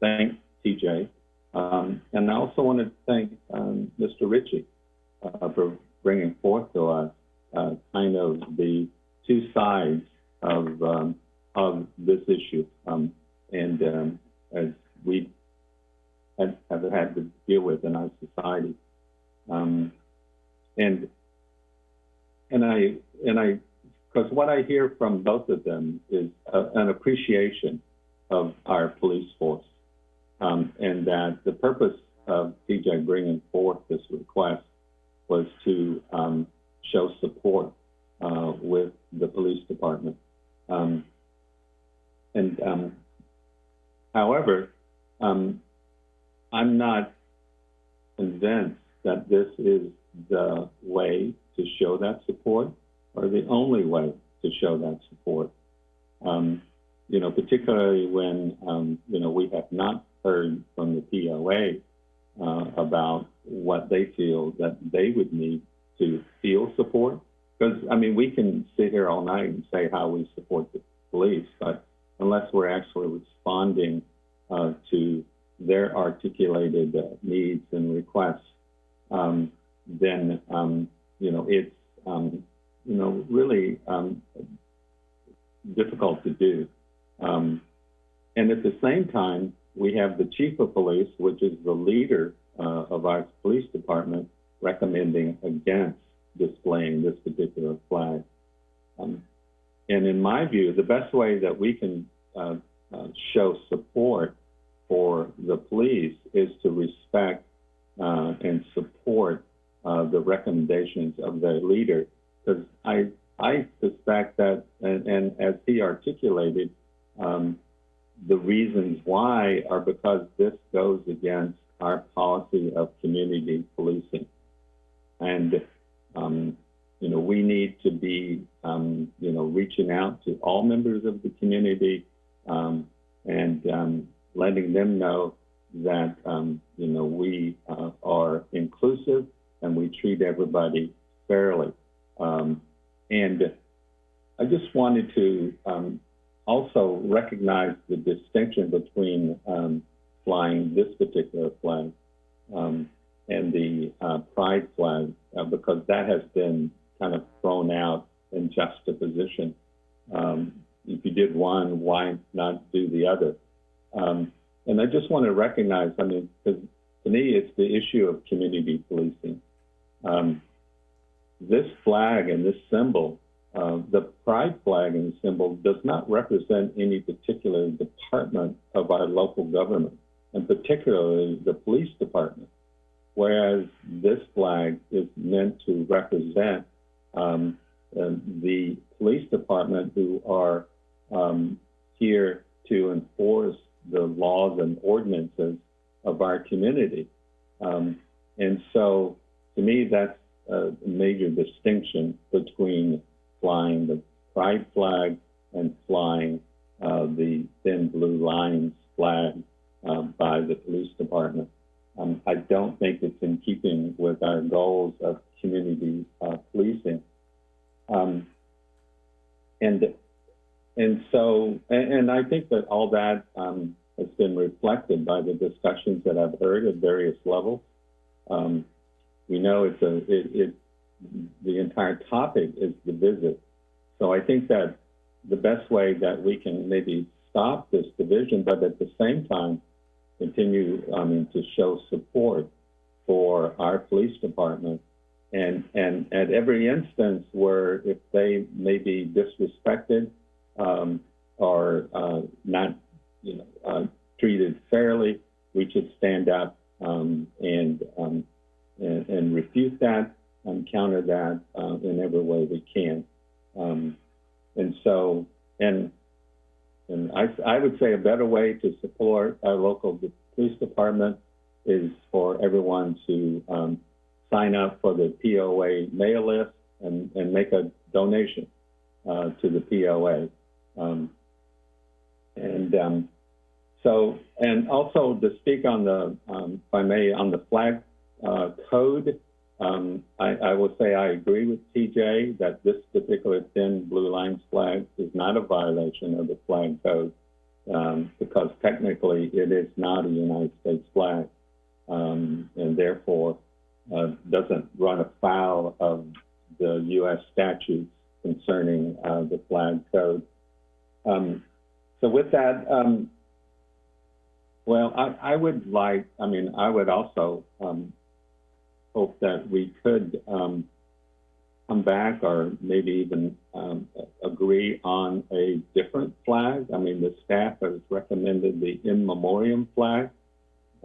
thank TJ um, and I also wanted to thank um, Mr. Ritchie uh, for bringing forth to us uh, kind of the two sides of um, of this issue, um, and um, as we have, have, had to deal with in our society, um, and and I and I because what I hear from both of them is a, an appreciation of our police force um, and that the purpose of TJ bringing forth this request was to um, show support um, has been reflected by the discussions that I've heard at various levels. Um, we know it's a it, it the entire topic is the visit. So I think that the best way that we can maybe stop this division, but at the same time continue, I mean, to show support for our police department. And, and at every instance where if they may be disrespected um, or uh, not, you know, uh, treated fairly, we should stand up um, and, um, and, and refute that and counter that uh, in every way we can. Um, and so, and and I, I would say a better way to support our local police department is for everyone to um, sign up for the POA mail list and, and make a donation uh, to the POA. Um, and um, so, and also to speak on the, um, if I may, on the flag uh, code, um, I, I, will say I agree with TJ that this particular thin blue lines flag is not a violation of the flag code um, because technically it is not a United States flag um, and therefore uh, doesn't run afoul of the U.S. statutes concerning uh, the flag code. Um, so with that, um, well, I, I, would like, I mean, I would also um, hope that we could um, come back or maybe even um, agree on a different flag. I mean, the staff has recommended the in memoriam flag,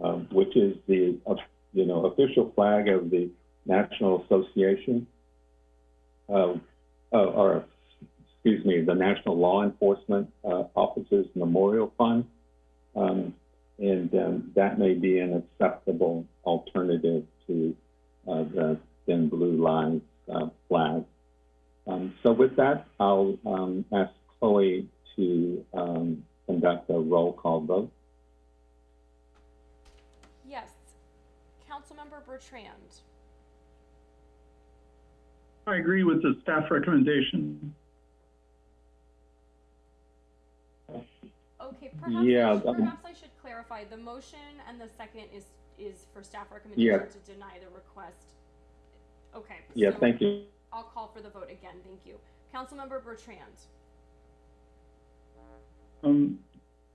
um, which is the uh, you know official flag of the National Association, uh, or excuse me, the National Law Enforcement uh, Officers Memorial Fund. Um, and um, that may be an acceptable alternative to uh, the thin blue line uh, flag. Um, so with that, I'll um, ask Chloe to um, conduct a roll call vote. Yes. Councilmember Bertrand. I agree with the staff recommendation. Okay, perhaps, I Yeah, should, um, perhaps I should clarify, the motion and the second is, is for staff recommendation Yeah. to deny the request. Okay. Yeah, so thank you. I'll call for the vote again, thank you. Councilmember Bertrand, Um,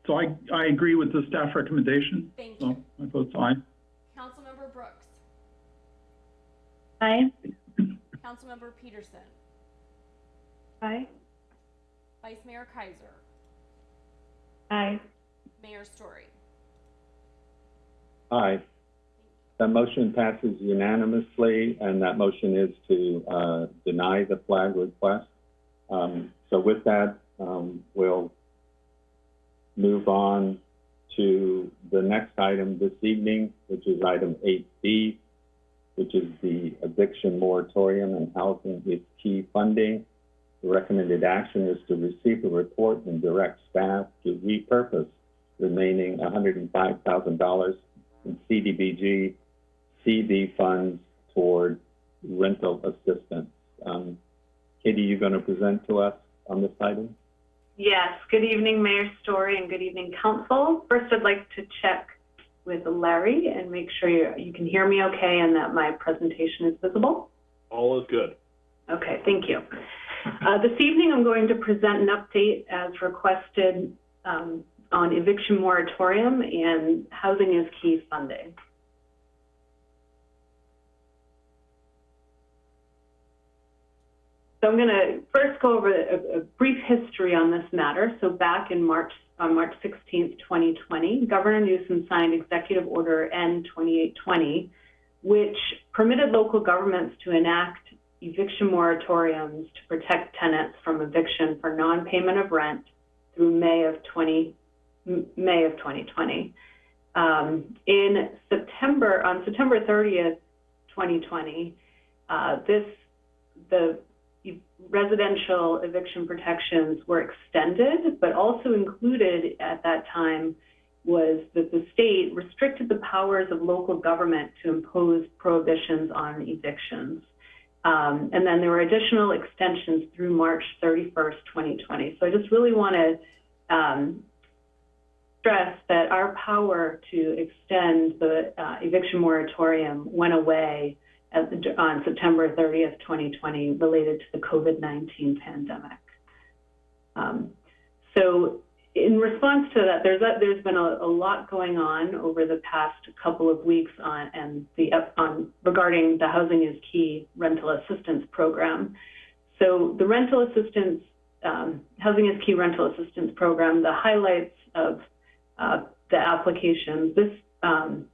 so I, I agree with the staff recommendation. thank So you. my vote's aye. Councilmember Brooks, Aye. Councilmember Petersen, Aye. Vice Mayor Keiser, Aye. Mayor Storey. Aye. That motion passes unanimously, and that motion is to uh, deny the flag request. Um, So with that, um, we'll move on to the next item this evening, which is item 8B, which is the eviction moratorium and housing is key funding. The recommended action is to receive a report and direct staff to repurpose remaining $105,000 in CDBG CV funds toward rental assistance. Um, Katie, you going to present to us on this item? Yes, good evening, Mayor Storey, and good evening, Council. First, I'd like to check with Larry and make sure you, you can hear me okay and that my presentation is visible. All is good. Okay, thank you. Uh, this evening, I'm going to present an update as requested um, on eviction moratorium and housing is key funding. So I'm going to first go over a, a brief history on this matter. So back in March, on March 16th, 2020, Governor Newsom signed Executive Order N2820, which permitted local governments to enact eviction moratoriums to protect tenants from eviction for non-payment of rent through May of 20, M- May of 2020. Um, in September, on September 30th, 2020, uh, this, the residential eviction protections were extended, but also included at that time was that the state restricted the powers of local government to impose prohibitions on evictions. Um, and then there were additional extensions through March 31st, 2020. So I just really want to um, stress that our power to extend the uh, eviction moratorium went away the, on September 30th, 2020, related to the COVID-19 pandemic. Um, so in response to that, there's a, there's been a, a, lot going on over the past couple of weeks on and the on regarding the Housing is Key rental assistance program. So the rental assistance, um, Housing is Key rental assistance program, the highlights of uh, the applications. This um,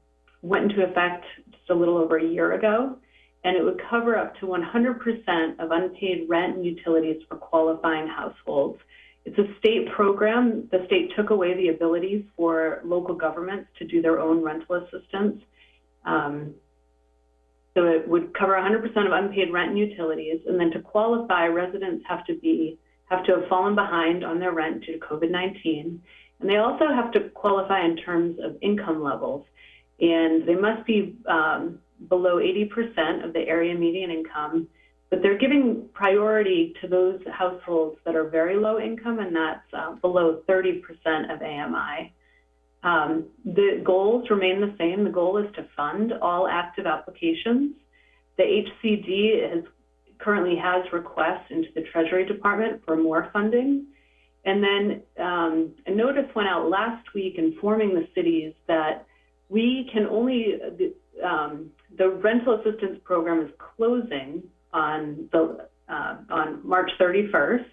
went into effect just a little over a year ago, and it would cover up to 100% of unpaid rent and utilities for qualifying households. It's a state program. The state took away the ability for local governments to do their own rental assistance. Um, so it would cover 100% of unpaid rent and utilities, and then to qualify, residents have to be have to have fallen behind on their rent due to COVID-19, and they also have to qualify in terms of income levels, and they must be um, below 80% of the area median income, but they're giving priority to those households that are very low income, and that's uh, below 30% of AMI. Um, the goals remain the same. The goal is to fund all active applications. The HCD has, currently has requests into the Treasury Department for more funding. And then um, a notice went out last week informing the cities that we can only, um, the rental assistance program is closing on the uh, on March 31st,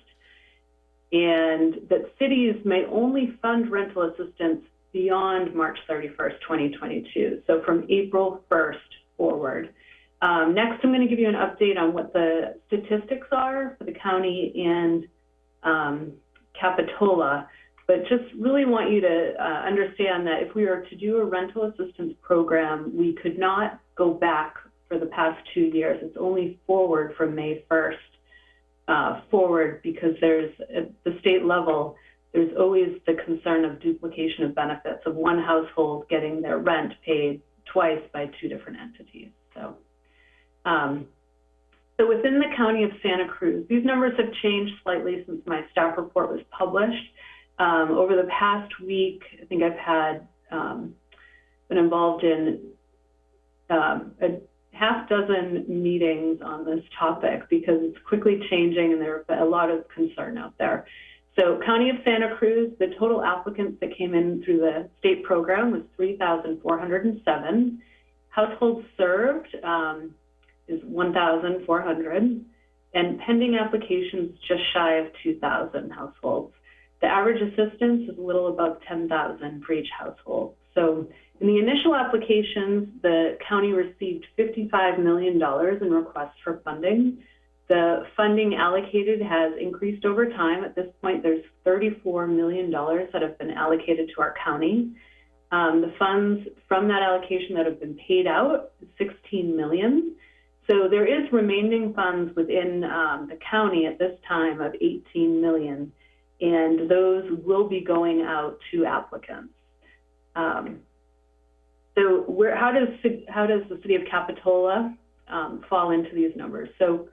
and that cities may only fund rental assistance beyond March 31st, 2022. So from April 1st forward. Um, next, I'm going to give you an update on what the statistics are for the county and um, Capitola but just really want you to uh, understand that if we were to do a rental assistance program, we could not go back for the past two years. It's only forward from May 1st uh, forward because there's, at the state level, there's always the concern of duplication of benefits of one household getting their rent paid twice by two different entities. So, um, so within the county of Santa Cruz, these numbers have changed slightly since my staff report was published. Um, over the past week, I think I've had um, been involved in um, a half dozen meetings on this topic because it's quickly changing and there's a lot of concern out there. So County of Santa Cruz, the total applicants that came in through the state program was 3,407. Households served um, is 1,400 and pending applications just shy of 2,000 households. The average assistance is a little above 10,000 for each household. So in the initial applications, the county received $55 million in requests for funding. The funding allocated has increased over time. At this point, there's $34 million that have been allocated to our county. Um, the funds from that allocation that have been paid out, 16 million. So there is remaining funds within um, the county at this time of 18 million, and those will be going out to applicants. Um, so where, how does how does the city of Capitola um, fall into these numbers? So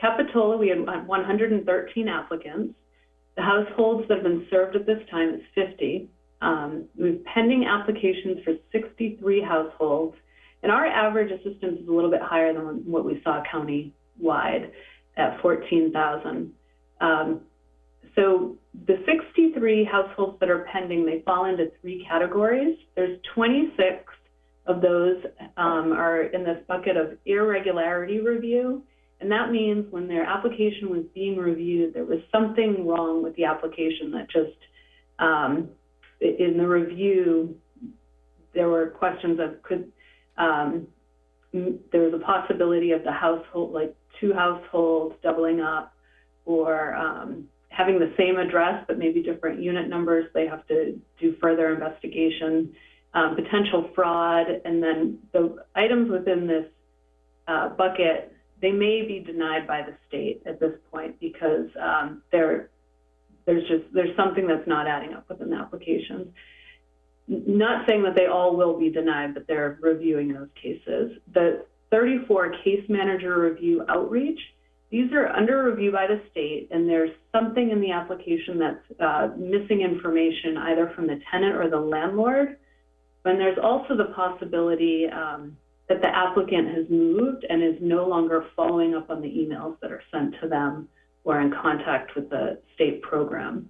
Capitola, we had 113 applicants. The households that have been served at this time is 50. Um, we have pending applications for 63 households, and our average assistance is a little bit higher than what we saw county-wide at 14,000. Um, so the 63 households that are pending, they fall into three categories. There's 26 of those um, are in this bucket of irregularity review. And that means when their application was being reviewed, there was something wrong with the application that just, um, in the review, there were questions of could, um, there was a possibility of the household, like two households doubling up or um, having the same address but maybe different unit numbers. They have to do further investigation, um, potential fraud, and then the items within this uh, bucket they may be denied by the state at this point because um, there, there's just there's something that's not adding up within the applications. Not saying that they all will be denied, but they're reviewing those cases. The 34 case manager review outreach, these are under review by the state, and there's something in the application that's uh, missing information either from the tenant or the landlord. And there's also the possibility um, that the applicant has moved and is no longer following up on the emails that are sent to them or in contact with the state program.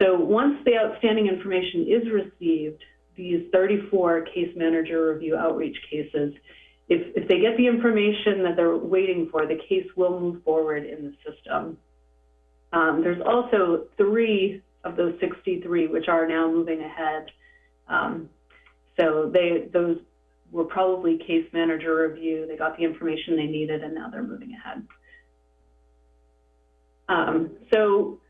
So once the outstanding information is received, these 34 case manager review outreach cases, if, if they get the information that they're waiting for, the case will move forward in the system. Um, there's also three of those 63 which are now moving ahead. Um, so they, those were probably case manager review. They got the information they needed, and now they're moving ahead. Um, so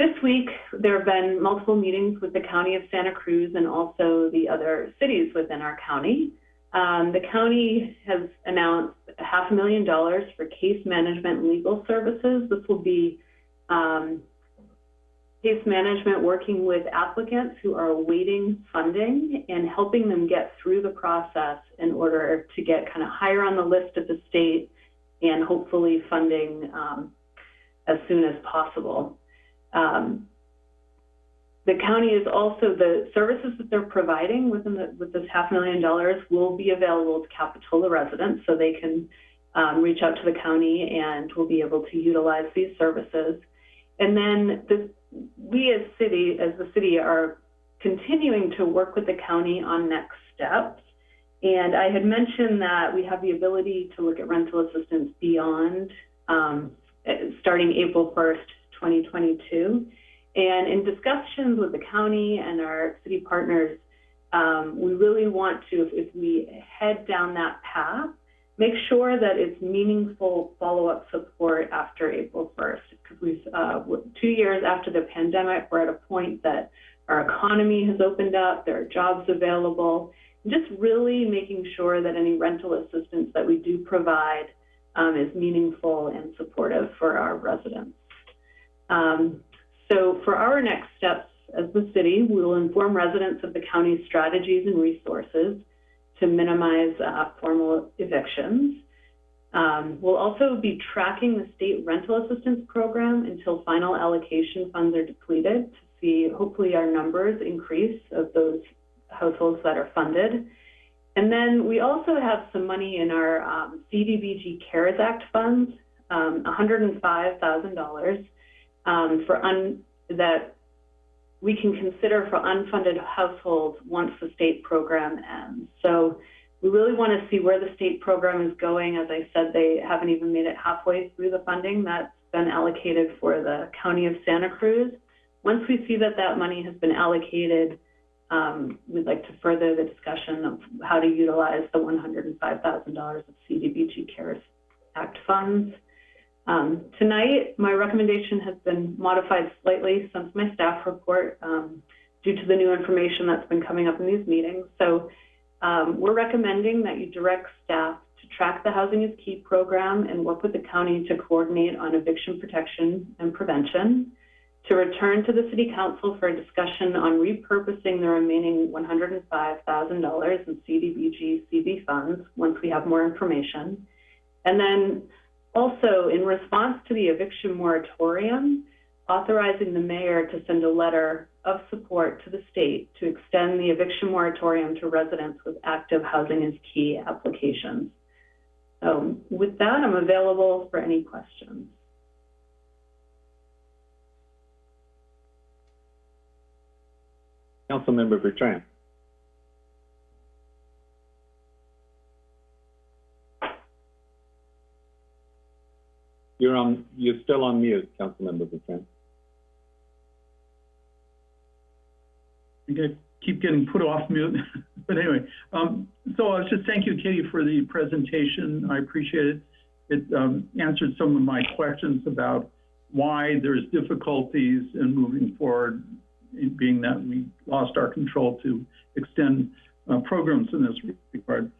this week, there have been multiple meetings with the County of Santa Cruz and also the other cities within our county. Um, the county has announced half a million dollars for case management legal services. This will be um, case management working with applicants who are awaiting funding and helping them get through the process in order to get kind of higher on the list at the state and hopefully funding um, as soon as possible. Um, the county is also the services that they're providing within the, with this half million dollars will be available to Capitola residents so they can um, reach out to the county and will be able to utilize these services. And then the, we as city, as the city, are continuing to work with the county on next steps. And I had mentioned that we have the ability to look at rental assistance beyond um, starting April 1st, 2022. And in discussions with the county and our city partners, um, we really want to, if, if we head down that path, make sure that it's meaningful follow-up support after April 1st, because we've uh, two years after the pandemic, we're at a point that our economy has opened up, there are jobs available, and just really making sure that any rental assistance that we do provide um, is meaningful and supportive for our residents. Um, so for our next steps as the city, we will inform residents of the county's strategies and resources to minimize uh, formal evictions. Um, we'll also be tracking the state rental assistance program until final allocation funds are depleted to see hopefully our numbers increase of those households that are funded. And then we also have some money in our um, CDBG CARES Act funds, um, $105,000 um, for un- that we can consider for unfunded households once the state program ends. So we really want to see where the state program is going. As I said, they haven't even made it halfway through the funding that's been allocated for the County of Santa Cruz. Once we see that that money has been allocated, um, we'd like to further the discussion of how to utilize the $105,000 of CDBG CARES Act funds. Um, tonight, my recommendation has been modified slightly since my staff report um, due to the new information that's been coming up in these meetings. So um, we're recommending that you direct staff to track the Housing is Key program and work with the county to coordinate on eviction protection and prevention, to return to the City Council for a discussion on repurposing the remaining $105,000 in CDBG CV funds once we have more information, and then also, in response to the eviction moratorium, authorizing the mayor to send a letter of support to the state to extend the eviction moratorium to residents with active housing is key applications. So with that, I'm available for any questions. Councilmember Bertrand. You're on, you're still on mute, Councilmember Bertrand. I get- keep getting put off mute. [LAUGHS] But anyway, um, so I was just thank you, Katie, for the presentation. I appreciate it. It um, answered some of my questions about why there's difficulties in moving forward, being that we lost our control to extend uh, programs in this regard.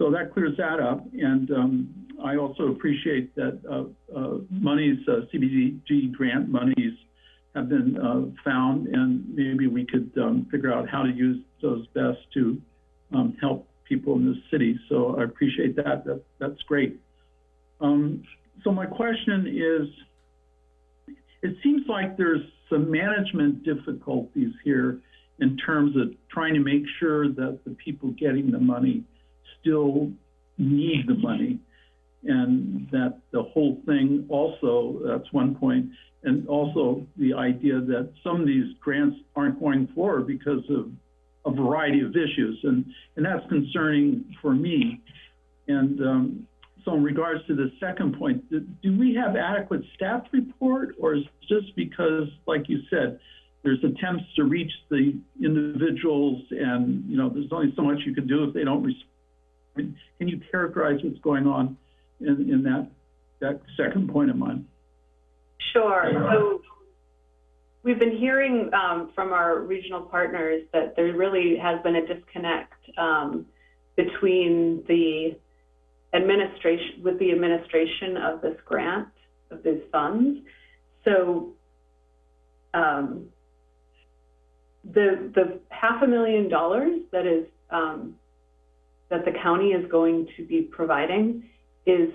So that clears that up. And um, I also appreciate that uh, uh, monies, uh, CBG grant monies have been uh, found, and maybe we could um, figure out how to use those best to um, help people in the city. So I appreciate that. that that's great. Um, so my question is, it seems like there's some management difficulties here in terms of trying to make sure that the people getting the money still need the money and that the whole thing also, that's one point, and also the idea that some of these grants aren't going forward because of a variety of issues, and, and that's concerning for me. And um, so in regards to the second point, do, we have adequate staff report, or is it just because, like you said, there's attempts to reach the individuals and, you know, there's only so much you can do if they don't respond. Can you characterize what's going on in, in that, that second point of mine? Sure. So we've been hearing um, from our regional partners that there really has been a disconnect um, between the administration, with the administration of this grant, of these funds. So um, the, the half a million dollars that is, um, that the county is going to be providing is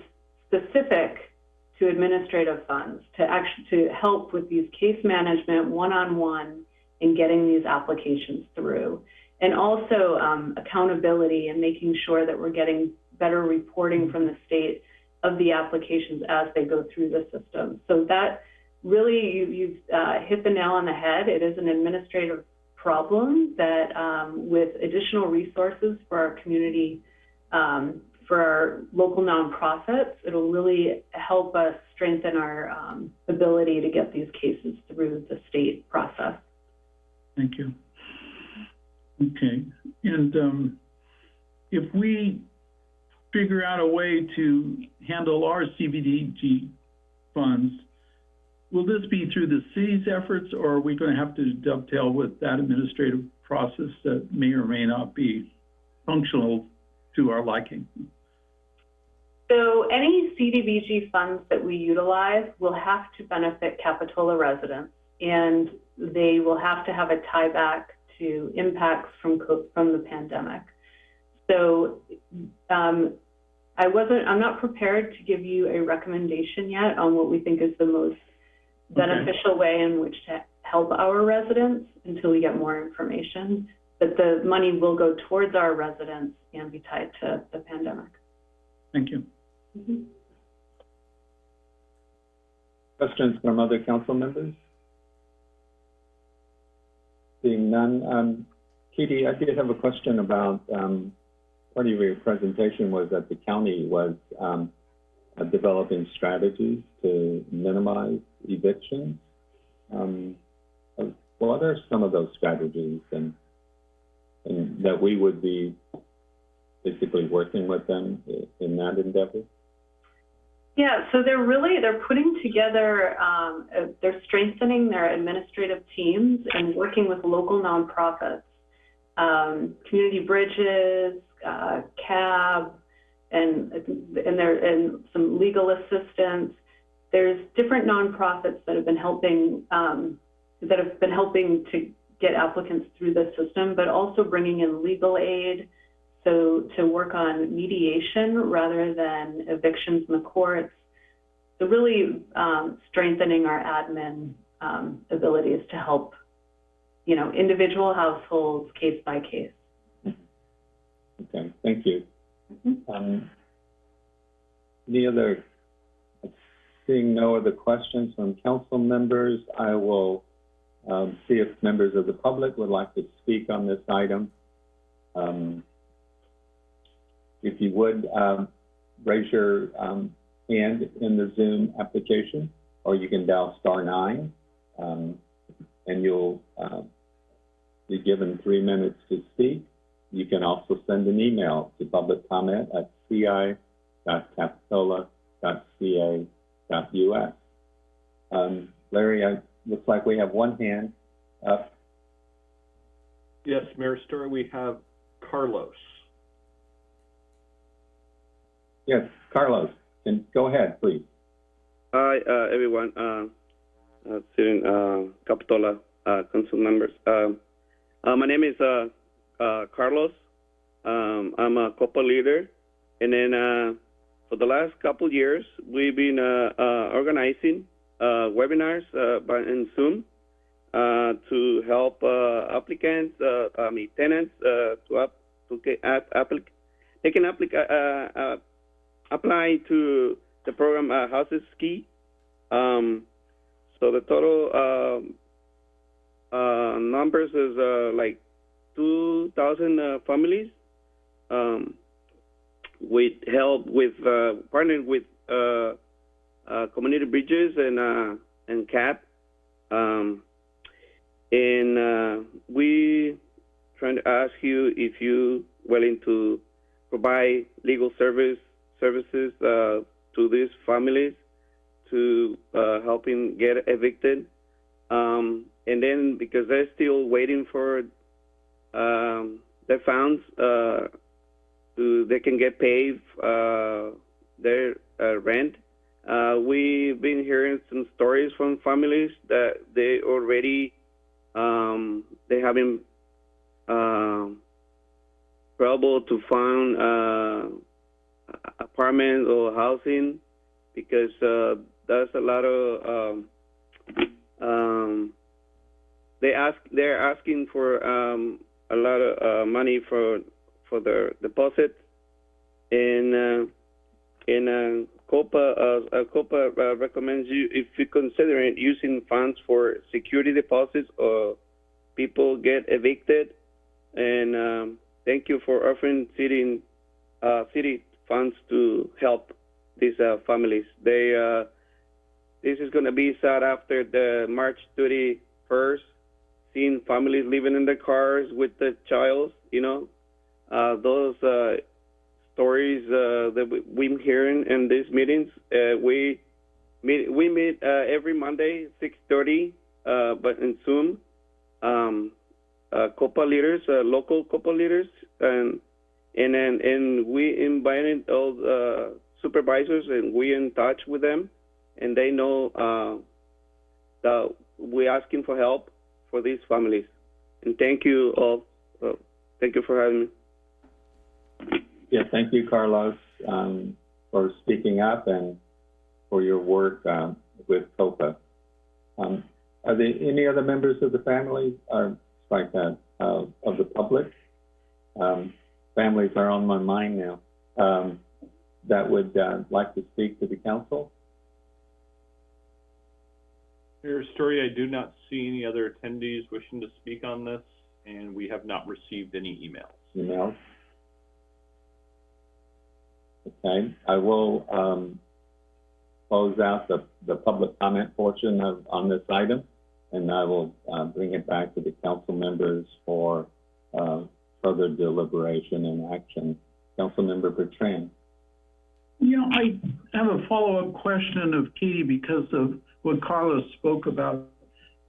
specific to administrative funds to actually to help with these case management one-on-one in getting these applications through. And also um, accountability and making sure that we're getting better reporting from the state of the applications as they go through the system. So that really you, you've uh, hit the nail on the head. It is an administrative problem that um, with additional resources for our community um, for our local nonprofits, it'll really help us strengthen our um, ability to get these cases through the state process. Thank you. Okay, and um, if we figure out a way to handle our CBDG funds, will this be through the city's efforts, or are we going to have to dovetail with that administrative process that may or may not be functional to our liking? So any CDBG funds that we utilize will have to benefit Capitola residents, and they will have to have a tie back to impacts from, from the pandemic. So um, I wasn't, I'm not prepared to give you a recommendation yet on what we think is the most beneficial way in which to help our residents until we get more information. But the money will go towards our residents and be tied to the pandemic. Thank you. Questions from other council members? Seeing none, um, Katie, I did have a question about, um, part of your presentation was that the county was, um, uh, developing strategies to minimize evictions. Um, what are some of those strategies and, and that we would be basically working with them in that endeavor? Yeah, so they're really, they're putting together, um, they're strengthening their administrative teams and working with local nonprofits, um, Community Bridges, uh, CAB, and, and there, and some legal assistance. There's different nonprofits that have been helping, um, that have been helping to get applicants through the system, but also bringing in legal aid, so to work on mediation rather than evictions in the courts. So really um, strengthening our admin um, abilities to help, you know, individual households case by case. Okay, thank you. Um, Any other, seeing no other questions from council members, I will um, see if members of the public would like to speak on this item. Um, If you would, um, raise your um, hand in the Zoom application, or you can dial star nine, um, and you'll um, be given three minutes to speak. You can also send an email to public comment at ci.capitola.ca.us. Um, Larry, I, looks like we have one hand up. Yes, Mayor Storey, we have Carlos. Yes, Carlos, can, go ahead, please. Hi, uh, everyone. Uh, uh, sitting, uh, Capitola, uh, council members. Um, uh, my name is, uh, uh, Carlos. Um, I'm a COPA leader. And then, uh, for the last couple years, we've been, uh, uh, organizing, uh, webinars, uh, by, in Zoom, uh, to help, uh, applicants, uh, I mean, tenants, uh, to up, to get, app, applic, they can applic, uh, uh, apply to the program uh, Houses Ski. Um, so the total um, uh, numbers is uh, like 2,000 uh, families. Um, with help with uh, partnered with uh, uh, Community Bridges and uh, and CAB. Um, and uh, we trying to ask you if you willing to provide legal service services uh, to these families to helping get evicted. Um, and then because they're still waiting for um, their funds, to, they can get paid uh, their uh, rent. Uh, we've been hearing some stories from families that they already um, they having um trouble to find uh, apartments or housing because uh, there's a lot of um, um, they ask they're asking for um, a lot of uh, money for for their deposit and and COPA uh, uh, COPA uh, recommends you if you considering using funds for security deposits or people get evicted and um, thank you for offering city uh, city funds to help these uh, families. They uh, this is going to be sad after the March 31st, seeing families living in their cars with the child. You know, those uh, stories uh, that we- we're hearing in these meetings. Uh, we meet we meet uh, every Monday 6:30, uh, but in Zoom. Um, uh, COPA leaders, uh, local COPA leaders, and and and we invited all the supervisors and we in touch with them and they know uh, that we're asking for help for these families and thank you all uh, thank you for having me yeah, thank you, Carlos, um, for speaking up and for your work, um, with COPA. Um, are there any other members of the family, or like that, uh, of the public? Um, families are on my mind now, um, that would, uh, like to speak to the council? Mayor Storey, I do not see any other attendees wishing to speak on this, and we have not received any emails. emails. Okay, I will, um, close out the, the public comment portion of, on this item, and I will, uh, bring it back to the council members for, uh, further deliberation and action. Councilmember Bertrand. Yeah, I have a follow-up question of Katie because of what Carlos spoke about.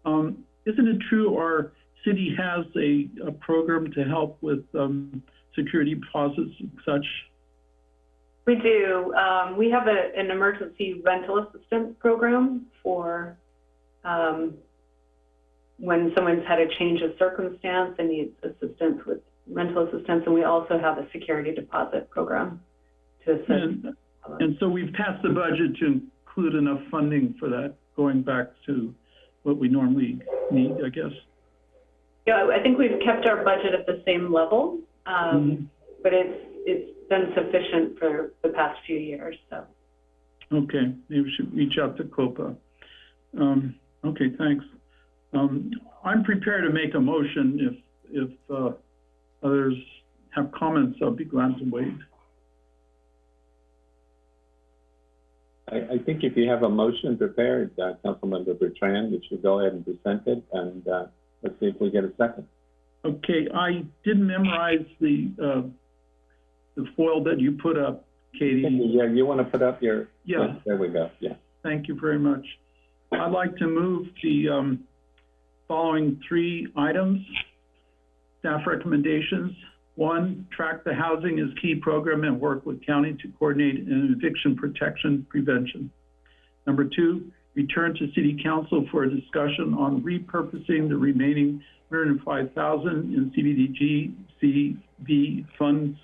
Um, isn't it true our city has a, a program to help with, um, security deposits and such? We do. Um, we have a, an emergency rental assistance program for, um, when someone's had a change of circumstance and needs assistance with rental assistance, and we also have a security deposit program to assist. And, and so we've passed the budget to include enough funding for that, going back to what we normally need, I guess. Yeah, I think we've kept our budget at the same level, Mm-hmm. um, but it's, it's been sufficient for the past few years, so. Okay, maybe we should reach out to COPA. Um, okay, thanks. Um, I'm prepared to make a motion if, if, uh, others have comments, I'll be glad to wait. I, I think if you have a motion prepared, uh, Councilmember Bertrand, you should go ahead and present it, and, uh, let's see if we get a second. Okay, I did memorize the, uh, the foil that you put up, Katie. Yeah, you want to put up your, Yeah. there we go, yeah. Thank you very much. I'd like to move the um, following three items. Staff recommendations. One, track the housing is key program and work with county to coordinate an eviction protection prevention. Number two, return to city council for a discussion on repurposing the remaining 105,000 in CBDG CV funds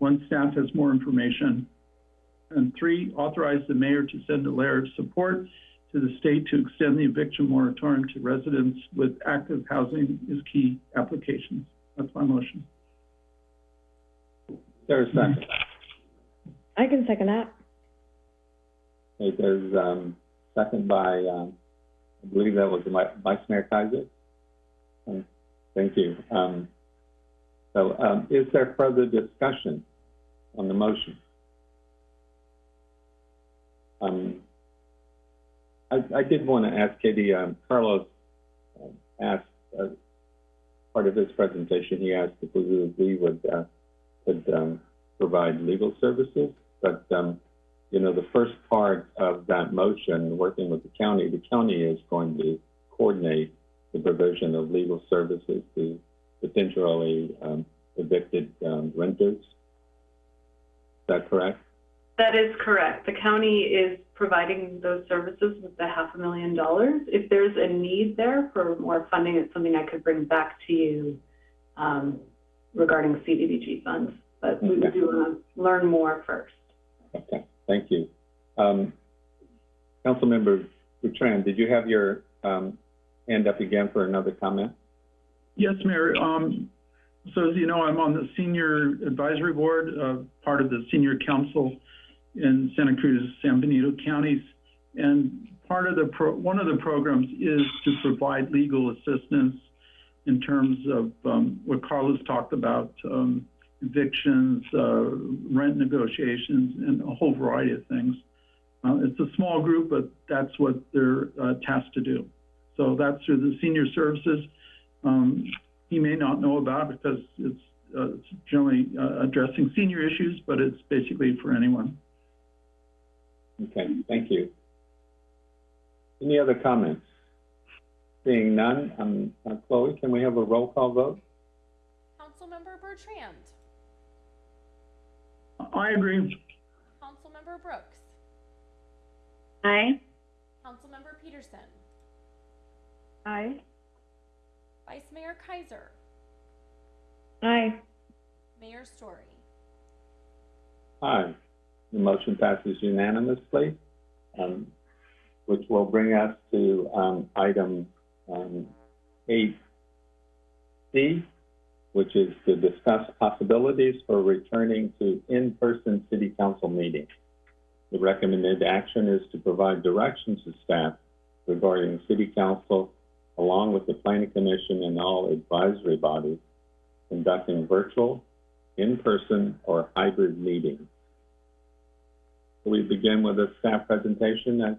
once staff has more information. And three, authorize the mayor to send a letter of support to the state to extend the eviction moratorium to residents with active housing is key applications. That's my motion. There's a second. I can second that. Okay, there's, um, second by, um, I believe that was Vi- Vice Mayor Keiser. Um, Thank you. Um, so, um, is there further discussion on the motion? Um, I, I did want to ask Katie, um, Carlos um, asked, uh, part of his presentation, he asked if we, would, uh, would, um, provide legal services, but, um, you know, the first part of that motion, working with the county, the county is going to coordinate the provision of legal services to potentially, um, evicted, um, renters. Is that correct? That is correct. The county is providing those services with the half a million dollars. If there's a need there for more funding, it's something I could bring back to you um, regarding CDBG funds. But we Okay. do want to learn more first. Okay, thank you. Um, Councilmember Bertrand, did you have your, um, hand up again for another comment? Yes, Mayor. Um, so as you know, I'm on the Senior Advisory Board, uh, part of the Senior Council in Santa Cruz, San Benito counties. And part of the pro, one of the programs is to provide legal assistance in terms of, um, what Carlos talked about, um, evictions, uh, rent negotiations, and a whole variety of things. Uh, it's a small group, but that's what they're, uh, tasked to do. So that's through the senior services. Um, he may not know about because it's, uh, it's generally, uh, addressing senior issues, but it's basically for anyone. Okay, thank you. Any other comments? Seeing none, um, uh, Chloe, can we have a roll call vote? Councilmember Bertrand. I agree. Councilmember Brooks. Aye. Councilmember Petersen. Aye. Vice Mayor Keiser. Aye. Mayor Storey. Aye. The motion passes unanimously, um, which will bring us to, um, item, um, eight C, which is to discuss possibilities for returning to in-person city council meetings. The recommended action is to provide directions to staff regarding city council, along with the planning commission and all advisory bodies, conducting virtual, in-person, or hybrid meetings. We begin with a staff presentation?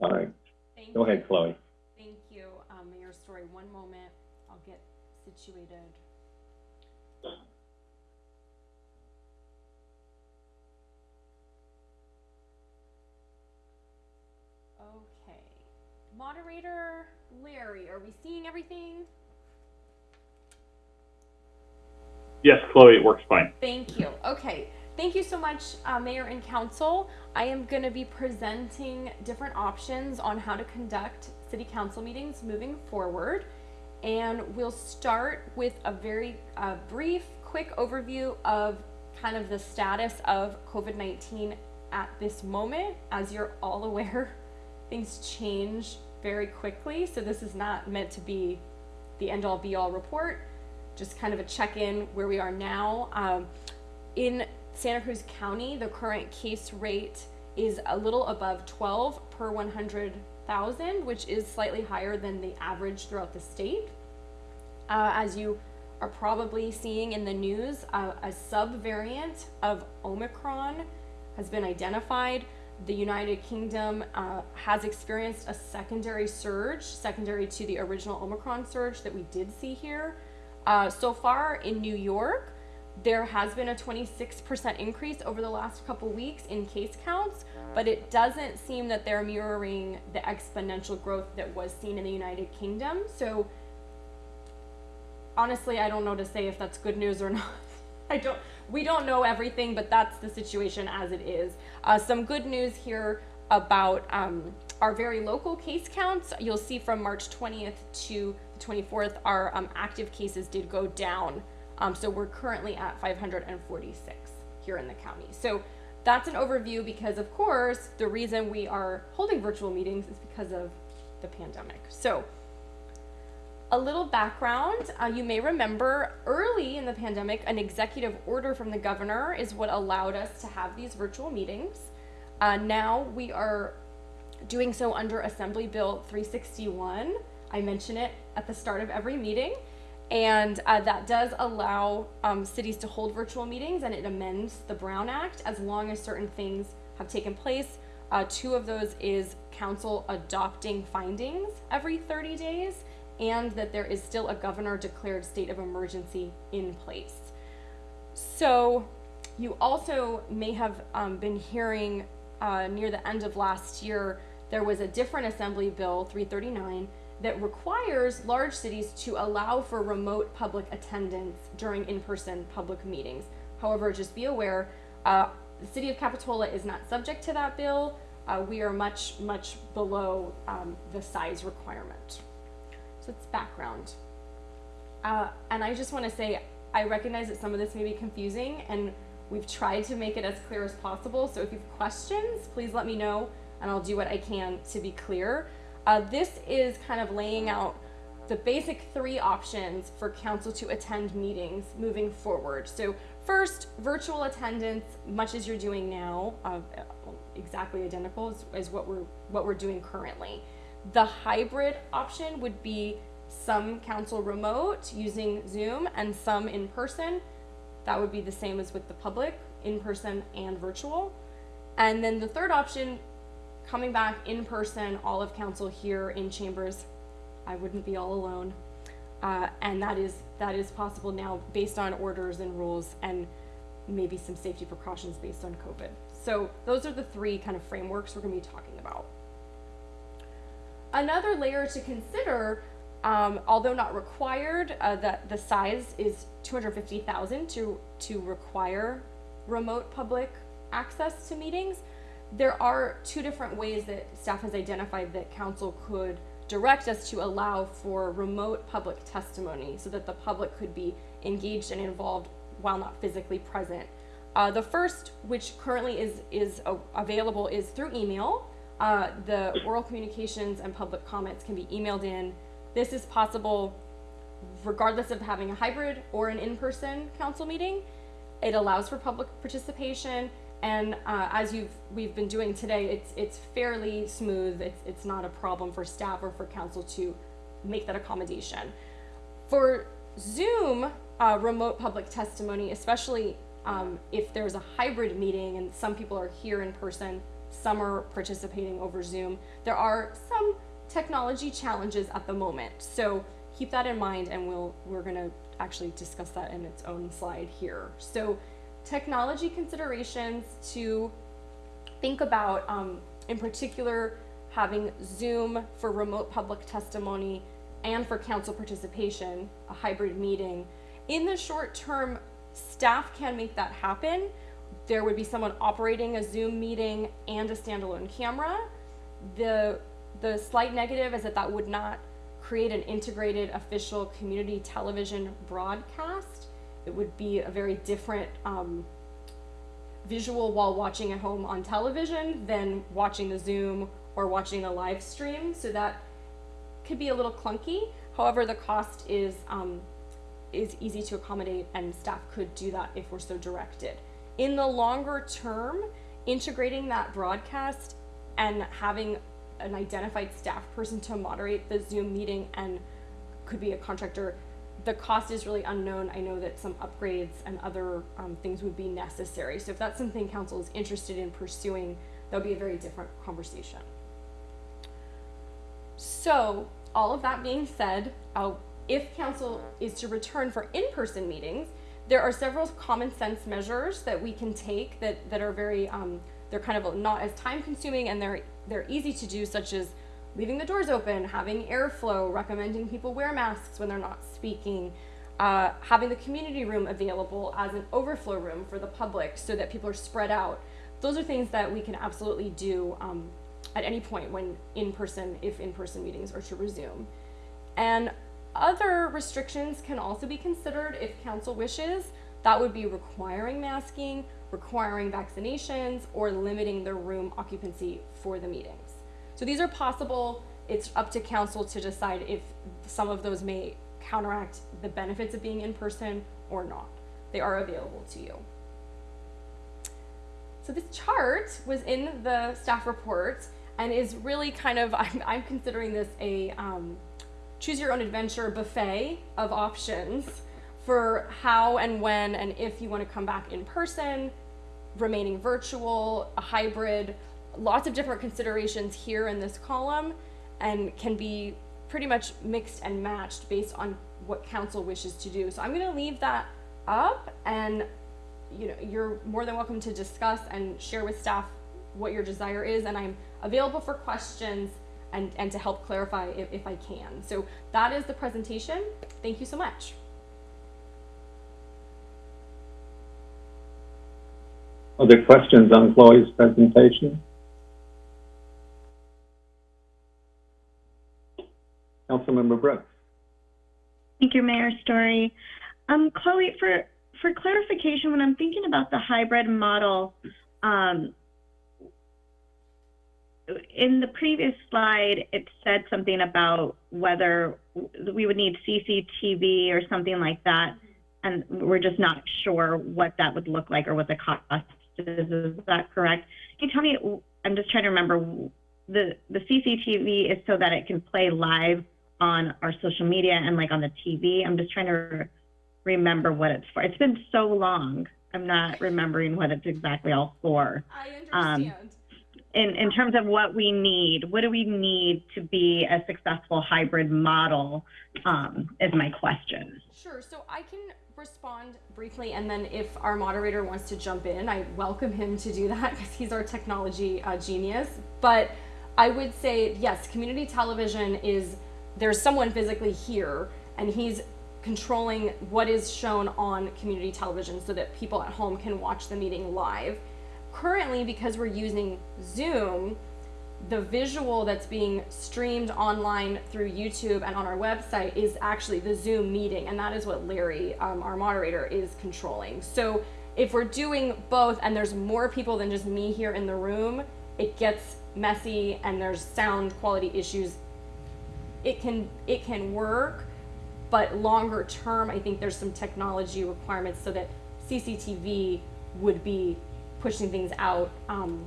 All right, Thank go you. ahead, Chloe. Thank you, um, Mayor Storey. One moment, I'll get situated. Okay. Moderator Larry, are we seeing everything? Yes, Chloe, it works fine. Thank you. Okay. Thank you so much, uh, Mayor and Council. I am going to be presenting different options on how to conduct city council meetings moving forward. And we'll start with a very uh, brief, quick overview of kind of the status of COVID 19 at this moment. As you're all aware, [LAUGHS] things change very quickly. So, this is not meant to be the end all be all report, just kind of a check in where we are now. Um, in Santa Cruz County, the current case rate is a little above 12 per 100,000, which is slightly higher than the average throughout the state. Uh, as you are probably seeing in the news, uh, a subvariant of Omicron has been identified. The United Kingdom uh, has experienced a secondary surge, secondary to the original Omicron surge that we did see here. Uh, so far in New York, there has been a 26% increase over the last couple weeks in case counts, but it doesn't seem that they're mirroring the exponential growth that was seen in the United Kingdom. So honestly, I don't know to say if that's good news or [LAUGHS] not. I don't, we don't know everything, but that's the situation as it is. Uh, some good news here about um, our very local case counts. You'll see from March 20th to the 24th, our um, active cases did go down. Um, so we're currently at 546 here in the county. So that's an overview because, of course, the reason we are holding virtual meetings is because of the pandemic. So a little background, uh, you may remember early in the pandemic, an executive order from the governor is what allowed us to have these virtual meetings. Uh, now we are doing so under Assembly Bill 361. I mention it at the start of every meeting. And uh, that does allow um, cities to hold virtual meetings and it amends the Brown Act as long as certain things have taken place. Uh, two of those is council adopting findings every 30 days and that there is still a governor declared state of emergency in place. So, you also may have um, been hearing uh, near the end of last year, there was a different Assembly Bill 339 that requires large cities to allow for remote public attendance during in person public meetings. However, just be aware, uh, the city of Capitola is not subject to that bill. Uh, we are much, much below um, the size requirement. It's background. Uh, and I just want to say, I recognize that some of this may be confusing, and we've tried to make it as clear as possible. So if you have questions, please let me know, and I'll do what I can to be clear. Uh, this is kind of laying out the basic three options for council to attend meetings moving forward. So first, virtual attendance, much as you're doing now, uh, exactly identical as what we're what we're doing currently. The hybrid option would be some council remote using Zoom and some in person. That would be the same as with the public, in person and virtual. And then the third option, coming back in person, all of council here in chambers. I wouldn't be all alone. Uh, and that is that is possible now based on orders and rules and maybe some safety precautions based on COVID. So those are the three kind of frameworks we're going to be talking about. Another layer to consider, um, although not required, uh, that the size is 250,000 to to require remote public access to meetings. There are two different ways that staff has identified that council could direct us to allow for remote public testimony so that the public could be engaged and involved while not physically present. Uh, the first, which currently is is uh, available, is through email. Uh, the oral communications and public comments can be emailed in. This is possible regardless of having a hybrid or an in-person council meeting. It allows for public participation, and uh, as you've we've been doing today, it's it's fairly smooth. It's it's not a problem for staff or for council to make that accommodation. For Zoom uh, remote public testimony, especially um, if there's a hybrid meeting and some people are here in person, some are participating over Zoom, there are some technology challenges at the moment. So keep that in mind, and we'll we're gonna actually discuss that in its own slide here. So technology considerations to think about, um, in particular, having Zoom for remote public testimony and for council participation, a hybrid meeting. In the short term, staff can make that happen. There would be someone operating a Zoom meeting and a standalone camera. The the slight negative is that that would not create an integrated official community television broadcast. It would be a very different um, visual while watching at home on television than watching the Zoom or watching the live stream. So that could be a little clunky. However, the cost is um, is easy to accommodate, and staff could do that if we're so directed. In the longer term, integrating that broadcast and having an identified staff person to moderate the Zoom meeting and could be a contractor. The cost is really unknown. I know that some upgrades and other um, things would be necessary. So if that's something council is interested in pursuing, that would be a very different conversation. So all of that being said, uh, if council is to return for in-person meetings, there are several common sense measures that we can take that, that are very, um, they're kind of not as time consuming and they're, they're easy to do, such as leaving the doors open, having airflow, recommending people wear masks when they're not speaking, uh, having the community room available as an overflow room for the public so that people are spread out. Those are things that we can absolutely do um, at any point when in person, if in person meetings are to resume. And other restrictions can also be considered if council wishes. That would be requiring masking, requiring vaccinations, or limiting the room occupancy for the meetings. So these are possible. It's up to council to decide if some of those may counteract the benefits of being in person or not. They are available to you. So this chart was in the staff report and is really kind of, [LAUGHS] I'm, I'm considering this a um, choose your own adventure buffet of options for how and when and if you want to come back in person, remaining virtual, a hybrid, lots of different considerations here in this column and can be pretty much mixed and matched based on what council wishes to do. So I'm going to leave that up and you know you're more than welcome to discuss and share with staff what your desire is and I'm available for questions and, and to help clarify if, if I can. So that is the presentation. Thank you so much. Other questions on Chloe's presentation? Councilmember Brooks. Thank you, Mayor Storey. Um, Chloe, for, for clarification, when I'm thinking about the hybrid model, um, in the previous slide, it said something about whether we would need CCTV or something like that, and we're just not sure what that would look like or what the cost is. Is that correct? Can you tell me? I'm just trying to remember. The the CCTV is so that it can play live on our social media and like on the TV. I'm just trying to remember what it's for. It's been so long. I'm not remembering what it's exactly all for. I understand. Um, in, in terms of what we need, what do we need to be a successful hybrid model um, is my question. Sure. So I can respond briefly, and then if our moderator wants to jump in, I welcome him to do that because he's our technology uh, genius. But I would say, yes, community television is there's someone physically here, and he's controlling what is shown on community television so that people at home can watch the meeting live currently, because we're using Zoom, the visual that's being streamed online through YouTube and on our website is actually the Zoom meeting, and that is what Larry, um, our moderator, is controlling. So if we're doing both and there's more people than just me here in the room, it gets messy and there's sound quality issues. It can it can work, but longer term, I think there's some technology requirements so that CCTV would be pushing things out um,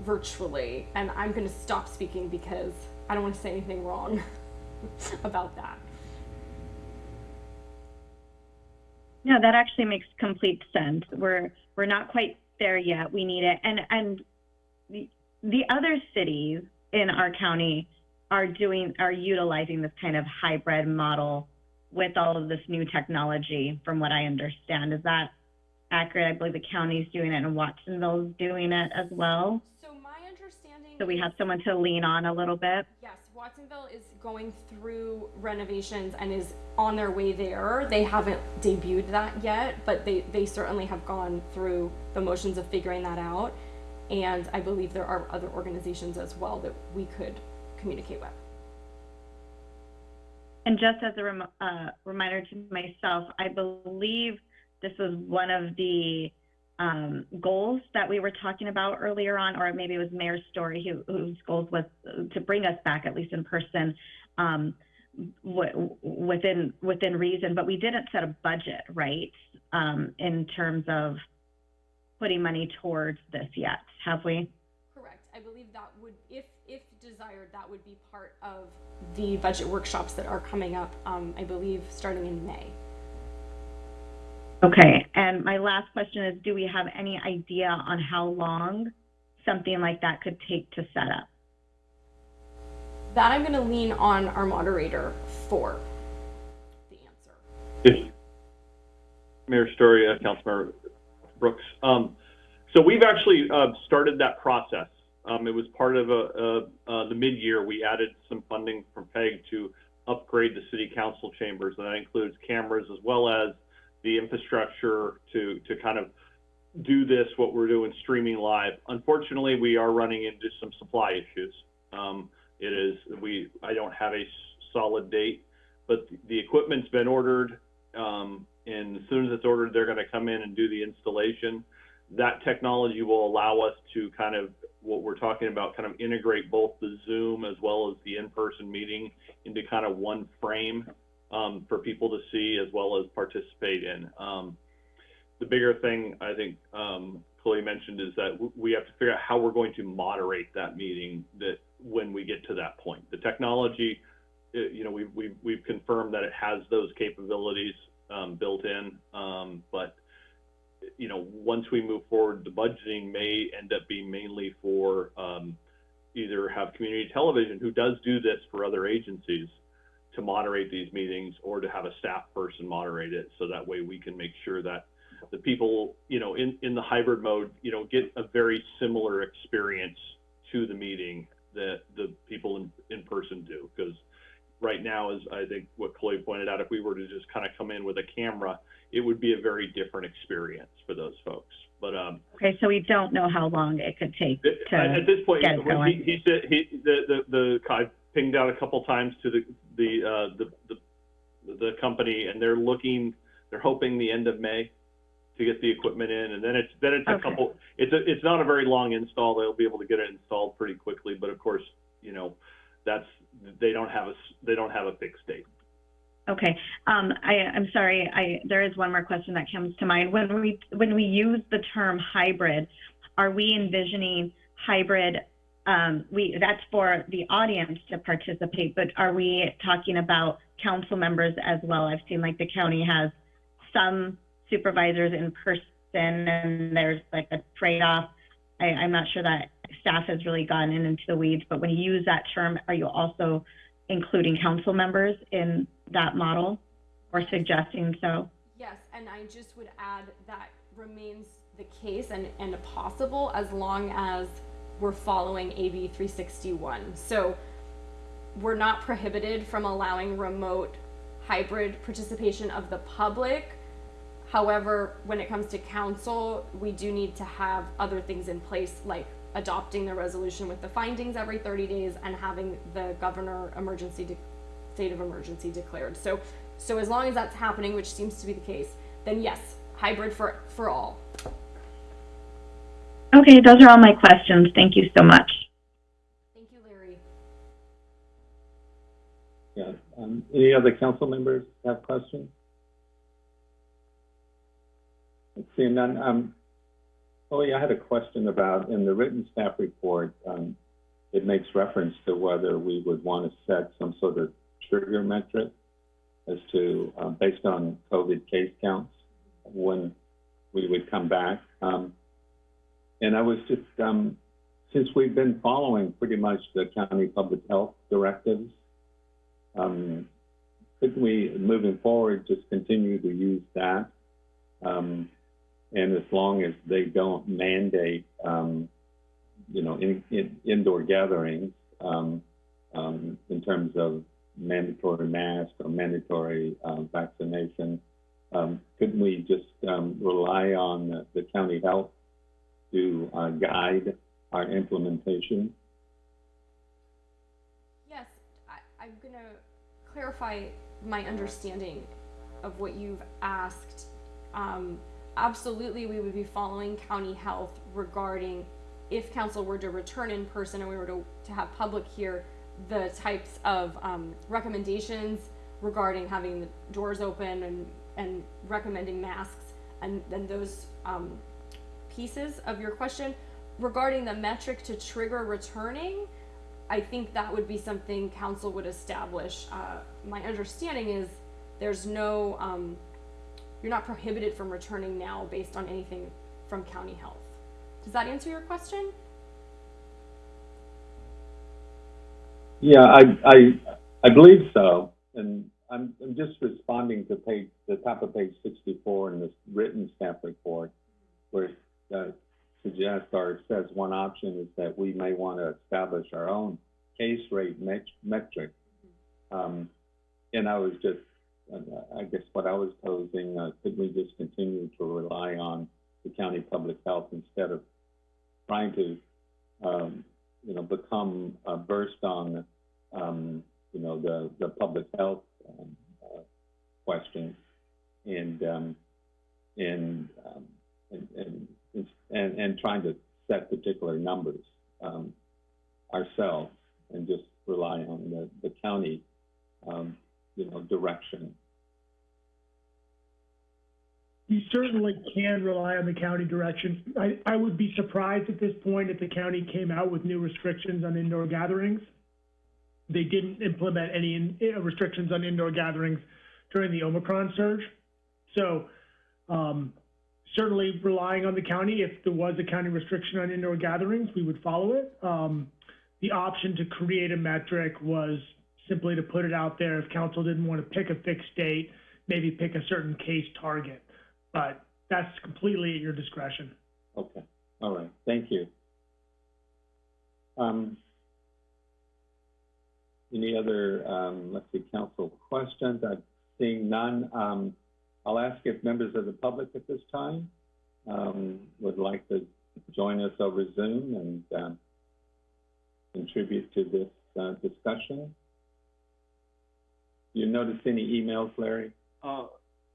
virtually. And I'm going to stop speaking because I don't want to say anything wrong [LAUGHS] about that. No, that actually makes complete sense. We're we're not quite there yet. We need it, and and the the other cities in our county are doing are utilizing this kind of hybrid model with all of this new technology. From what I understand, is that accurate? I believe the county's doing it, and Watsonville's doing it as well. So my understanding. So we have someone to lean on a little bit. Yes, Watsonville is going through renovations and is on their way there. They haven't debuted that yet, but they, they certainly have gone through the motions of figuring that out. And I believe there are other organizations as well that we could communicate with. And just as a rem- uh, reminder to myself, I believe this was one of the um, goals that we were talking about earlier on, or maybe it was Mayor Storey who, whose goals was to bring us back at least in person um, w- within within reason. But we didn't set a budget, right, um, in terms of putting money towards this yet, have we? Correct. I believe that would, if if desired, that would be part of the budget workshops that are coming up. Um, I believe starting in May. Okay, and my last question is, do we have any idea on how long something like that could take to set up? That I'm going to lean on our moderator for. The answer. Yes. Mayor Storey, uh, Councilmember Brooks. Um, so we've actually uh, started that process. Um, it was part of a, a, uh, the mid-year. We added some funding from PEG to upgrade the city council chambers, and that includes cameras as well as the infrastructure to to kind of do this what we're doing streaming live. Unfortunately, we are running into some supply issues. Um, it is we I don't have a solid date, but the equipment's been ordered, um, and as soon as it's ordered, they're going to come in and do the installation. That technology will allow us to kind of what we're talking about, kind of integrate both the Zoom as well as the in-person meeting into kind of one frame um, for people to see as well as participate in. Um, the bigger thing I think um, Chloe mentioned is that we have to figure out how we're going to moderate that meeting that when we get to that point. The technology, uh, you know, we've, we've, we've confirmed that it has those capabilities um, built in, um, but you know, once we move forward, the budgeting may end up being mainly for um, either have community television who does do this for other agencies to moderate these meetings or to have a staff person moderate it so that way we can make sure that the people you know in in the hybrid mode you know get a very similar experience to the meeting that the people in, in person do because right now is i think what chloe pointed out if we were to just kind of come in with a camera it would be a very different experience for those folks but um Okay, so we don't know how long it could take to at this point get when going. he, he said he the the, the i pinged out a couple times to the the uh the, the the company and they're looking they're hoping the end of may to get the equipment in and then it's then it's a Okay. couple it's a it's not a very long install they'll be able to get it installed pretty quickly but of course you know that's they don't have a, they don't have a fixed date Okay, um, I, I'm sorry, I, there is one more question that comes to mind. When we, when we use the term hybrid, are we envisioning hybrid, um, we, that's for the audience to participate, but are we talking about council members as well? I've seen like the county has some supervisors in person and there's like a trade-off. I, I'm not sure that staff has really gone in into the weeds, but when you use that term, are you also including council members in that model or suggesting so? Yes, and I just would add that remains the case and, and possible as long as we're following AB 361. So we're not prohibited from allowing remote hybrid participation of the public. However, when it comes to council, we do need to have other things in place like adopting the resolution with the findings every 30 days and having the governor emergency state of emergency declared. So so as long as that's happening, which seems to be the case, then yes, hybrid for, for all. Okay, those are all my questions. Thank you so much. Thank you, Larry. Yeah, um, any other council members have questions? Seeing none, um, oh, yeah, I had a question about, in the written staff report, um, it makes reference to whether we would want to set some sort of trigger metric as to, um, based on COVID case counts, when we would come back. Um, and I was just, um, since we've been following pretty much the county public health directives, um, couldn't we, moving forward, just continue to use that? Um, and as long as they don't mandate, um, you know, in, in, indoor gatherings, um, um, in terms of mandatory mask or mandatory, um, vaccination, um, couldn't we just, um, rely on the, the county health to, uh, guide our implementation? Yes, I, I'm gonna clarify my understanding of what you've asked. Um, absolutely, we would be following county health regarding if council were to return in person and we were to, to have public here, the types of, um, recommendations regarding having the doors open and, and recommending masks and then those, um, pieces of your question. Regarding the metric to trigger returning, I think that would be something council would establish. Uh, my understanding is there's no, um, you're not prohibited from returning now based on anything from county health. Does that answer your question? Yeah, I, I, I believe so. And I'm, I'm just responding to page, the top of page sixty-four in this written staff report, where uh, suggests or says one option is that we may want to establish our own case rate met- metric. Um, and I was just, uh, I guess what I was posing, uh, could we just continue to rely on the county public health instead of trying to, um, you know, become uh, versed on, um, you know, the, the public health um, uh, questions and, um, and, um, and, and, and, and trying to set particular numbers um, ourselves and just rely on the, the county, um, you know, direction. You certainly can rely on the county direction. I, I would be surprised at this point if the county came out with new restrictions on indoor gatherings. They didn't implement any in, uh, restrictions on indoor gatherings during the Omicron surge. So, um, certainly relying on the county, if there was a county restriction on indoor gatherings, we would follow it. Um, the option to create a metric was simply to put it out there if council didn't want to pick a fixed date, maybe pick a certain case target. But that's completely at your discretion. Okay, all right, thank you. Um, any other, um, let's see, council questions? I'm seeing none. Um, I'll ask if members of the public at this time, um, would like to join us over Zoom and, um, contribute to this, uh, discussion. You notice any emails, Larry? Uh,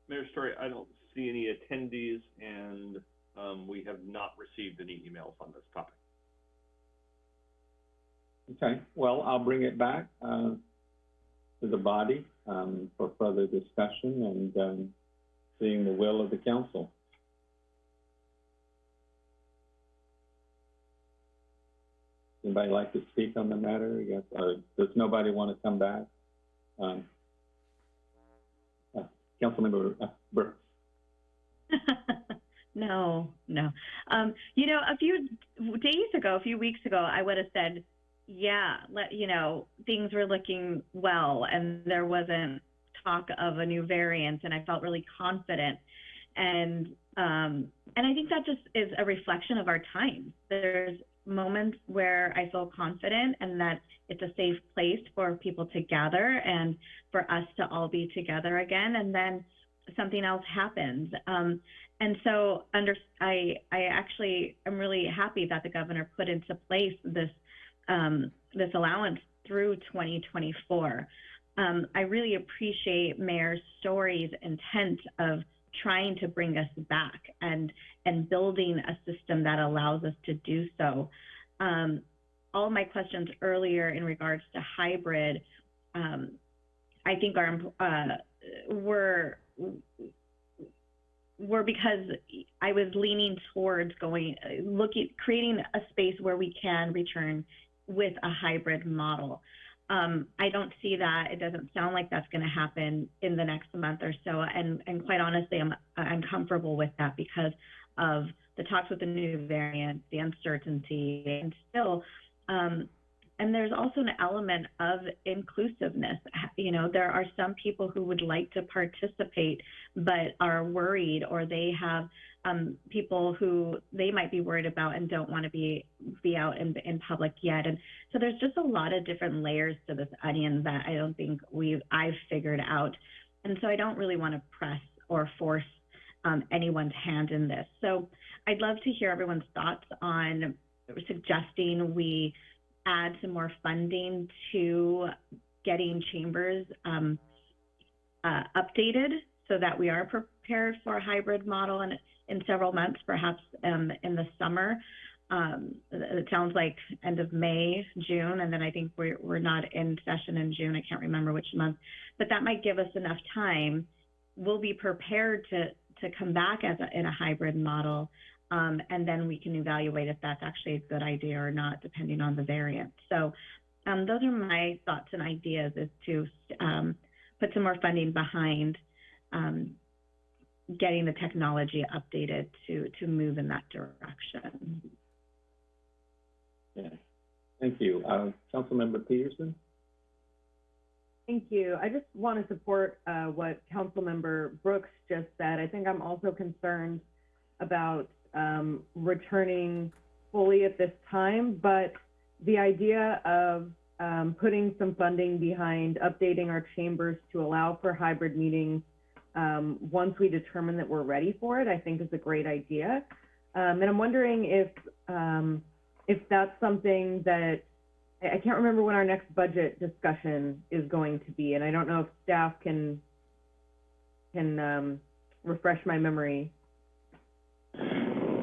Mayor Storey, I don't see any attendees and, um, we have not received any emails on this topic. Okay, well, I'll bring it back, uh, to the body, um, for further discussion and, um, seeing the will of the council. Anybody like to speak on the matter? Guess, or does nobody want to come back? Um, uh, Councilmember uh, Brooks. [LAUGHS] no, no. Um, you know, a few days ago, a few weeks ago, I would have said, yeah, let you know, things were looking well, and there wasn't talk of a new variant, and I felt really confident. And um, and I think that just is a reflection of our times. There's moments where I feel confident and that it's a safe place for people to gather and for us to all be together again. And then something else happens. Um, and so under, I, I actually am really happy that the governor put into place this, um, this allowance through 2024. Um, I really appreciate Mayor Storey's intent of trying to bring us back and and building a system that allows us to do so. Um, all my questions earlier in regards to hybrid, um, I think are uh, were were because I was leaning towards going looking creating a space where we can return with a hybrid model. Um, I don't see that. It doesn't sound like that's going to happen in the next month or so. And and quite honestly, I'm I'm comfortable with that because of the talks with the new variant, the uncertainty, and still. Um, and there's also an element of inclusiveness. You know, there are some people who would like to participate but are worried, or they have um, people who they might be worried about and don't want to be be out in, in public yet. And so there's just a lot of different layers to this onion that I don't think we've I've figured out. And so I don't really want to press or force um, anyone's hand in this. So I'd love to hear everyone's thoughts on suggesting we add some more funding to getting chambers um, uh, updated so that we are prepared for a hybrid model in, in several months, perhaps um, in the summer. Um, it sounds like end of May, June, and then I think we're, we're not in session in June. I can't remember which month, but that might give us enough time. We'll be prepared to, to come back as a, in a hybrid model um, and then we can evaluate if that's actually a good idea or not, depending on the variant. So um, those are my thoughts and ideas is to um, put some more funding behind um, getting the technology updated to, to move in that direction. Yeah. Thank you. Uh, Councilmember Petersen? Thank you. I just want to support uh, what Councilmember Brooks just said. I think I'm also concerned about um, returning fully at this time, but the idea of um, putting some funding behind updating our chambers to allow for hybrid meetings um, once we determine that we're ready for it, I think is a great idea. Um, and I'm wondering if um, if that's something that I can't remember when our next budget discussion is going to be, and I don't know if staff can can um, refresh my memory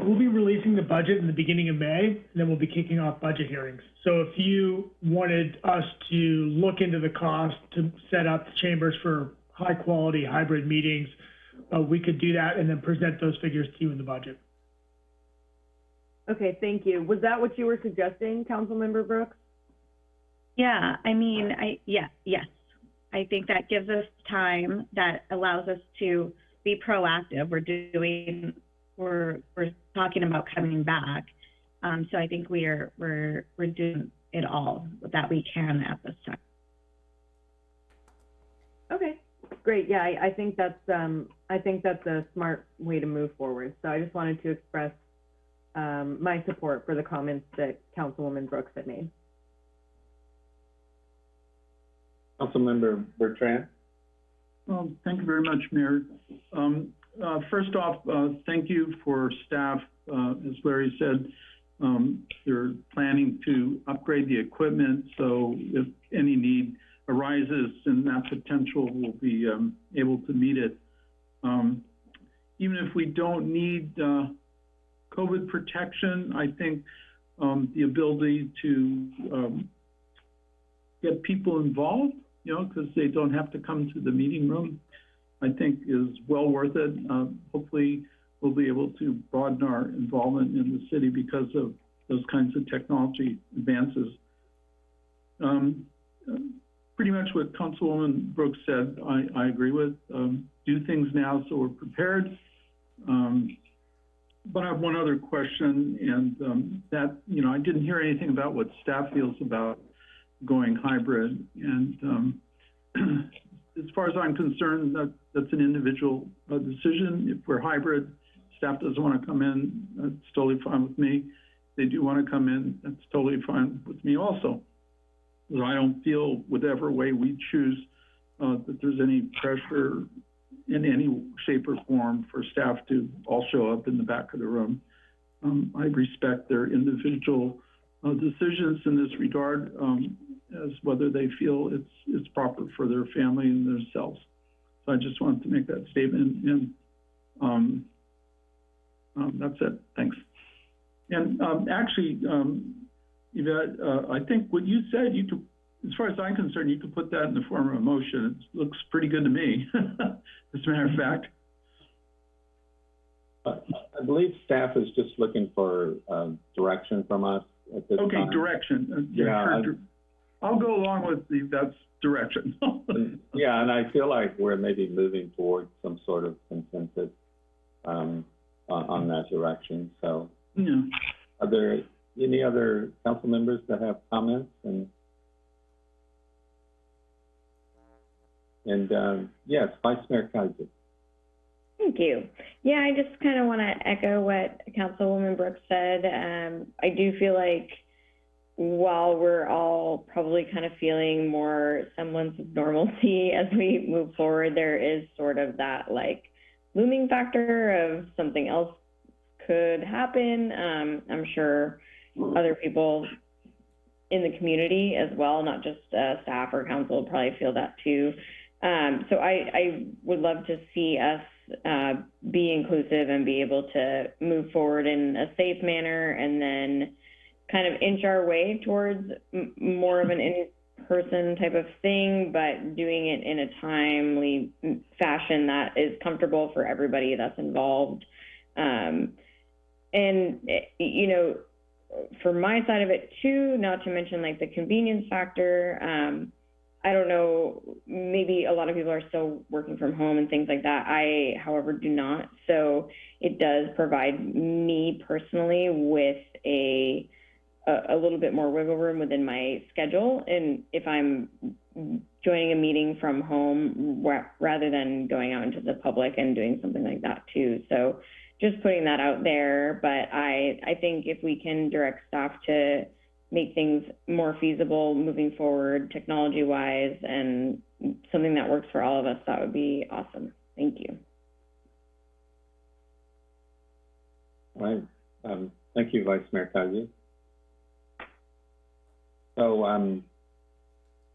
we'll be releasing the budget in the beginning of May, and then we'll be kicking off budget hearings. So if you wanted us to look into the cost to set up the chambers for high quality hybrid meetings, uh, we could do that and then present those figures to you in the budget. Okay, thank you. Was that what you were suggesting, Councilmember Brooks? Yeah, I mean, I yeah, yes. I think that gives us time that allows us to be proactive. We're doing we're we're talking about coming back. Um, so I think we are we're we're doing it all that we can at this time. Okay, great. Yeah, I, I think that's um, I think that's a smart way to move forward. So I just wanted to express um, my support for the comments that Councilwoman Brooks had made. Councilmember Bertrand. Well, thank you very much, Mayor. Um, uh, first off, uh, thank you for staff. Uh, as Larry said, um, they're planning to upgrade the equipment, so if any need arises, then that potential will be um, able to meet it. Um, even if we don't need uh, COVID protection, I think um, the ability to um, get people involved, you know, because they don't have to come to the meeting room I think is well worth it. Uh, hopefully, we'll be able to broaden our involvement in the city because of those kinds of technology advances. Um, pretty much what Councilwoman Brooks said, I, I agree with. Um, do things now so we're prepared. Um, but I have one other question, and um, that, you know, I didn't hear anything about what staff feels about going hybrid. And um, [CLEARS THROAT] as far as I'm concerned, that, that's an individual uh, decision. If we're hybrid, staff doesn't want to come in, that's totally fine with me. They do want to come in, that's totally fine with me also. So I don't feel whatever way we choose uh, that there's any pressure in any shape or form for staff to all show up in the back of the room. Um, I respect their individual uh, decisions in this regard. Um, as whether they feel it's it's proper for their family and themselves. So I just wanted to make that statement. And Um, um, that's it. Thanks. And, um, actually, um, Yvette, uh, I think what you said, you could, as far as I'm concerned, you could put that in the form of a motion. It looks pretty good to me, [LAUGHS] as a matter of fact. Uh, I believe staff is just looking for, um, direction from us at this Okay, time. direction. Uh, Yeah, I- dir- I'll go along with the, that's direction. [LAUGHS] Yeah, and I feel like we're maybe moving towards some sort of consensus, um, on, on that direction, so. Yeah. Are there any other council members that have comments and? And, um, yes, Vice Mayor Keiser. Thank you. Yeah, I just kind of want to echo what Councilwoman Brooks said. Um, I do feel like while we're all probably kind of feeling more semblance of normalcy [LAUGHS] as we move forward, there is sort of that like looming factor of something else could happen. Um, I'm sure other people in the community as well, not just uh, staff or council, probably feel that too. Um, so I, I would love to see us uh, be inclusive and be able to move forward in a safe manner and then kind of inch our way towards more of an in-person type of thing, but doing it in a timely fashion that is comfortable for everybody that's involved. Um, and, eh, you know, for my side of it too, not to mention like the convenience factor, um, I don't know, maybe a lot of people are still working from home and things like that. I, however, do not. So it does provide me personally with a, a, little bit more wiggle room within my schedule. And if I'm joining a meeting from home rather than going out into the public and doing something like that too. So just putting that out there. But I, I think if we can direct staff to make things more feasible moving forward, technology wise, and something that works for all of us, that would be awesome. Thank you. All right, um, thank you, Vice Mayor Keiser. So, um,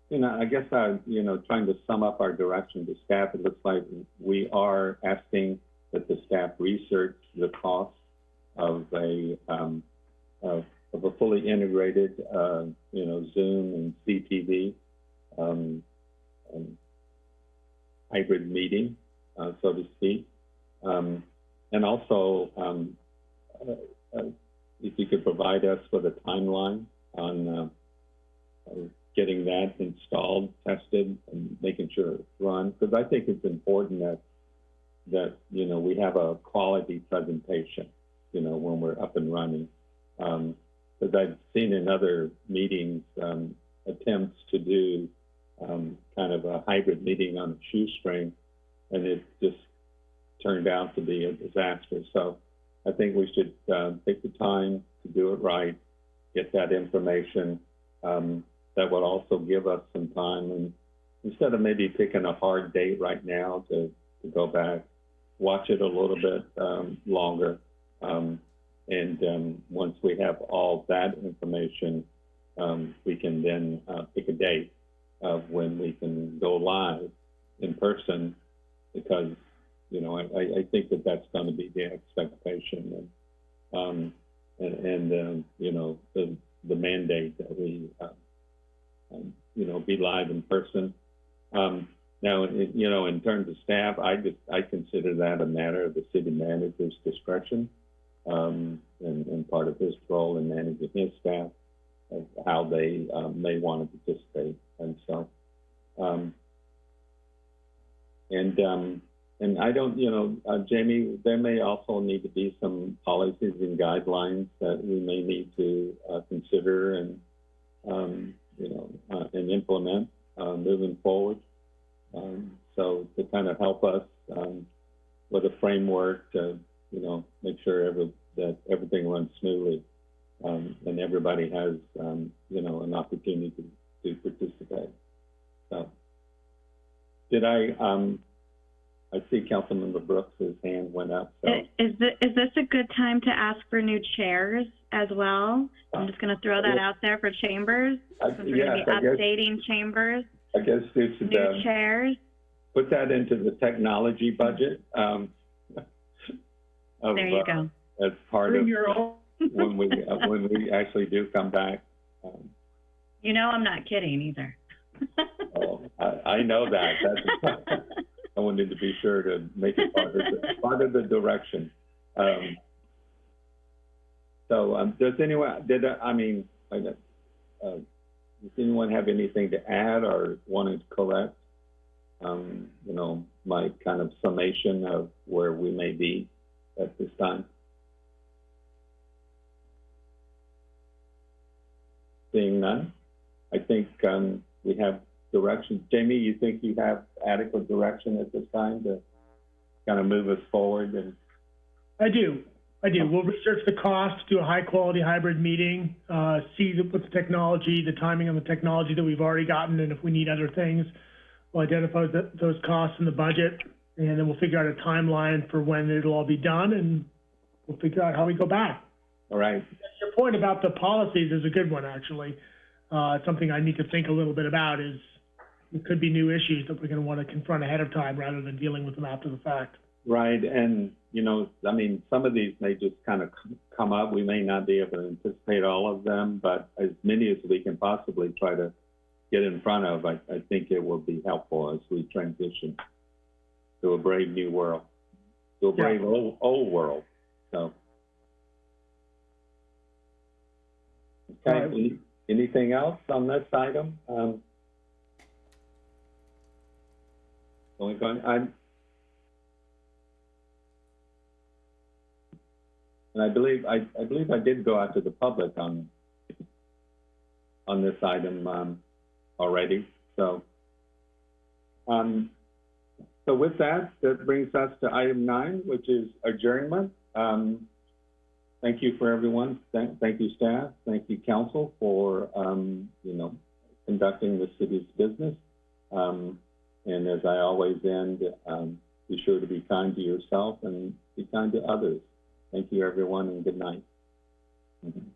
you know, I guess, uh, you know, trying to sum up our direction to staff, it looks like we are asking that the staff research the cost of a, um, of, of a fully integrated, uh, you know, Zoom and CTV, um, um, hybrid meeting, uh, so to speak. Um, and also, um, uh, uh, if you could provide us with a timeline on uh, getting that installed, tested, and making sure it's run, because I think it's important that that you know we have a quality presentation, you know, when we're up and running. Because I've seen in other meetings um, attempts to do um, kind of a hybrid meeting on a shoestring, and it just turned out to be a disaster. So I think we should uh, take the time to do it right, get that information. Um, that would also give us some time, and instead of maybe picking a hard date right now to, to go back, watch it a little bit um, longer, um, and um, once we have all that information, um, we can then uh, pick a date of when we can go live in person, because you know, I, I think that that's going to be the expectation, and um, and, and um, you know, the the mandate that we, uh, um, you know, be live in person. Um, now, you know, in terms of staff, I just I consider that a matter of the city manager's discretion, um, and, and part of his role in managing his staff, of how they um, may want to participate, and so. Um, and um, and I don't, you know, uh, Jamie, there may also need to be some policies and guidelines that we may need to uh, consider and, um, you know, uh, and implement uh, moving forward. Um, so to kind of help us um, with a framework to, you know, make sure every, that everything runs smoothly um, and everybody has, um, you know, an opportunity to, to participate. So, did I? Um, I see Councilmember Brooks' hand went up. So Is, is this a good time to ask for new chairs as well? I'm just going to throw that out there for chambers. I- Since we're going yes, to I be guess- updating chambers, I guess we should new uh, chairs. put that into the technology budget. Um, of, [LAUGHS] There you uh, go. as part of your own. [LAUGHS] when we, uh, when we actually do come back. Um, You know I'm not kidding either. [LAUGHS] oh, I, I know that. That's, I wanted to be sure to make it part of the, part of the direction. Um, so, um, does anyone, did, I I mean, I, don't- uh, does anyone have anything to add or wanted to correct? Um, you know, my kind of summation of where we may be at this time? Seeing none, I think, um, we have direction. Jamie, you think you have adequate direction at this time to kind of move us forward and, I do. I do. We'll research the cost, do a high-quality hybrid meeting, uh, see the, what the technology, the timing on the technology that we've already gotten, and if we need other things, we'll identify the, those costs in the budget, and then we'll figure out a timeline for when it'll all be done, and we'll figure out how we go back. all right? Your point about the policies is a good one, actually. Uh, something I need to think a little bit about is it could be new issues that we're going to want to confront ahead of time rather than dealing with them after the fact. Right, and, you know, I mean, some of these may just kind of come up. We may not be able to anticipate all of them, but as many as we can possibly try to get in front of, I, I think it will be helpful as we transition to a brave new world, to a brave old, old world, so. Okay, Right. any- anything else on this item? Um, I'm, And I believe, I, I believe I did go out to the public on, on this item, um, already, so. Um, so with that, that brings us to item nine, which is adjournment. Um, thank you for everyone. Thank, thank you, staff. Thank you, council, for, um, you know, conducting the city's business. Um, and as I always end, um, be sure to be kind to yourself and be kind to others. Thank you, everyone, and good night. Mhm.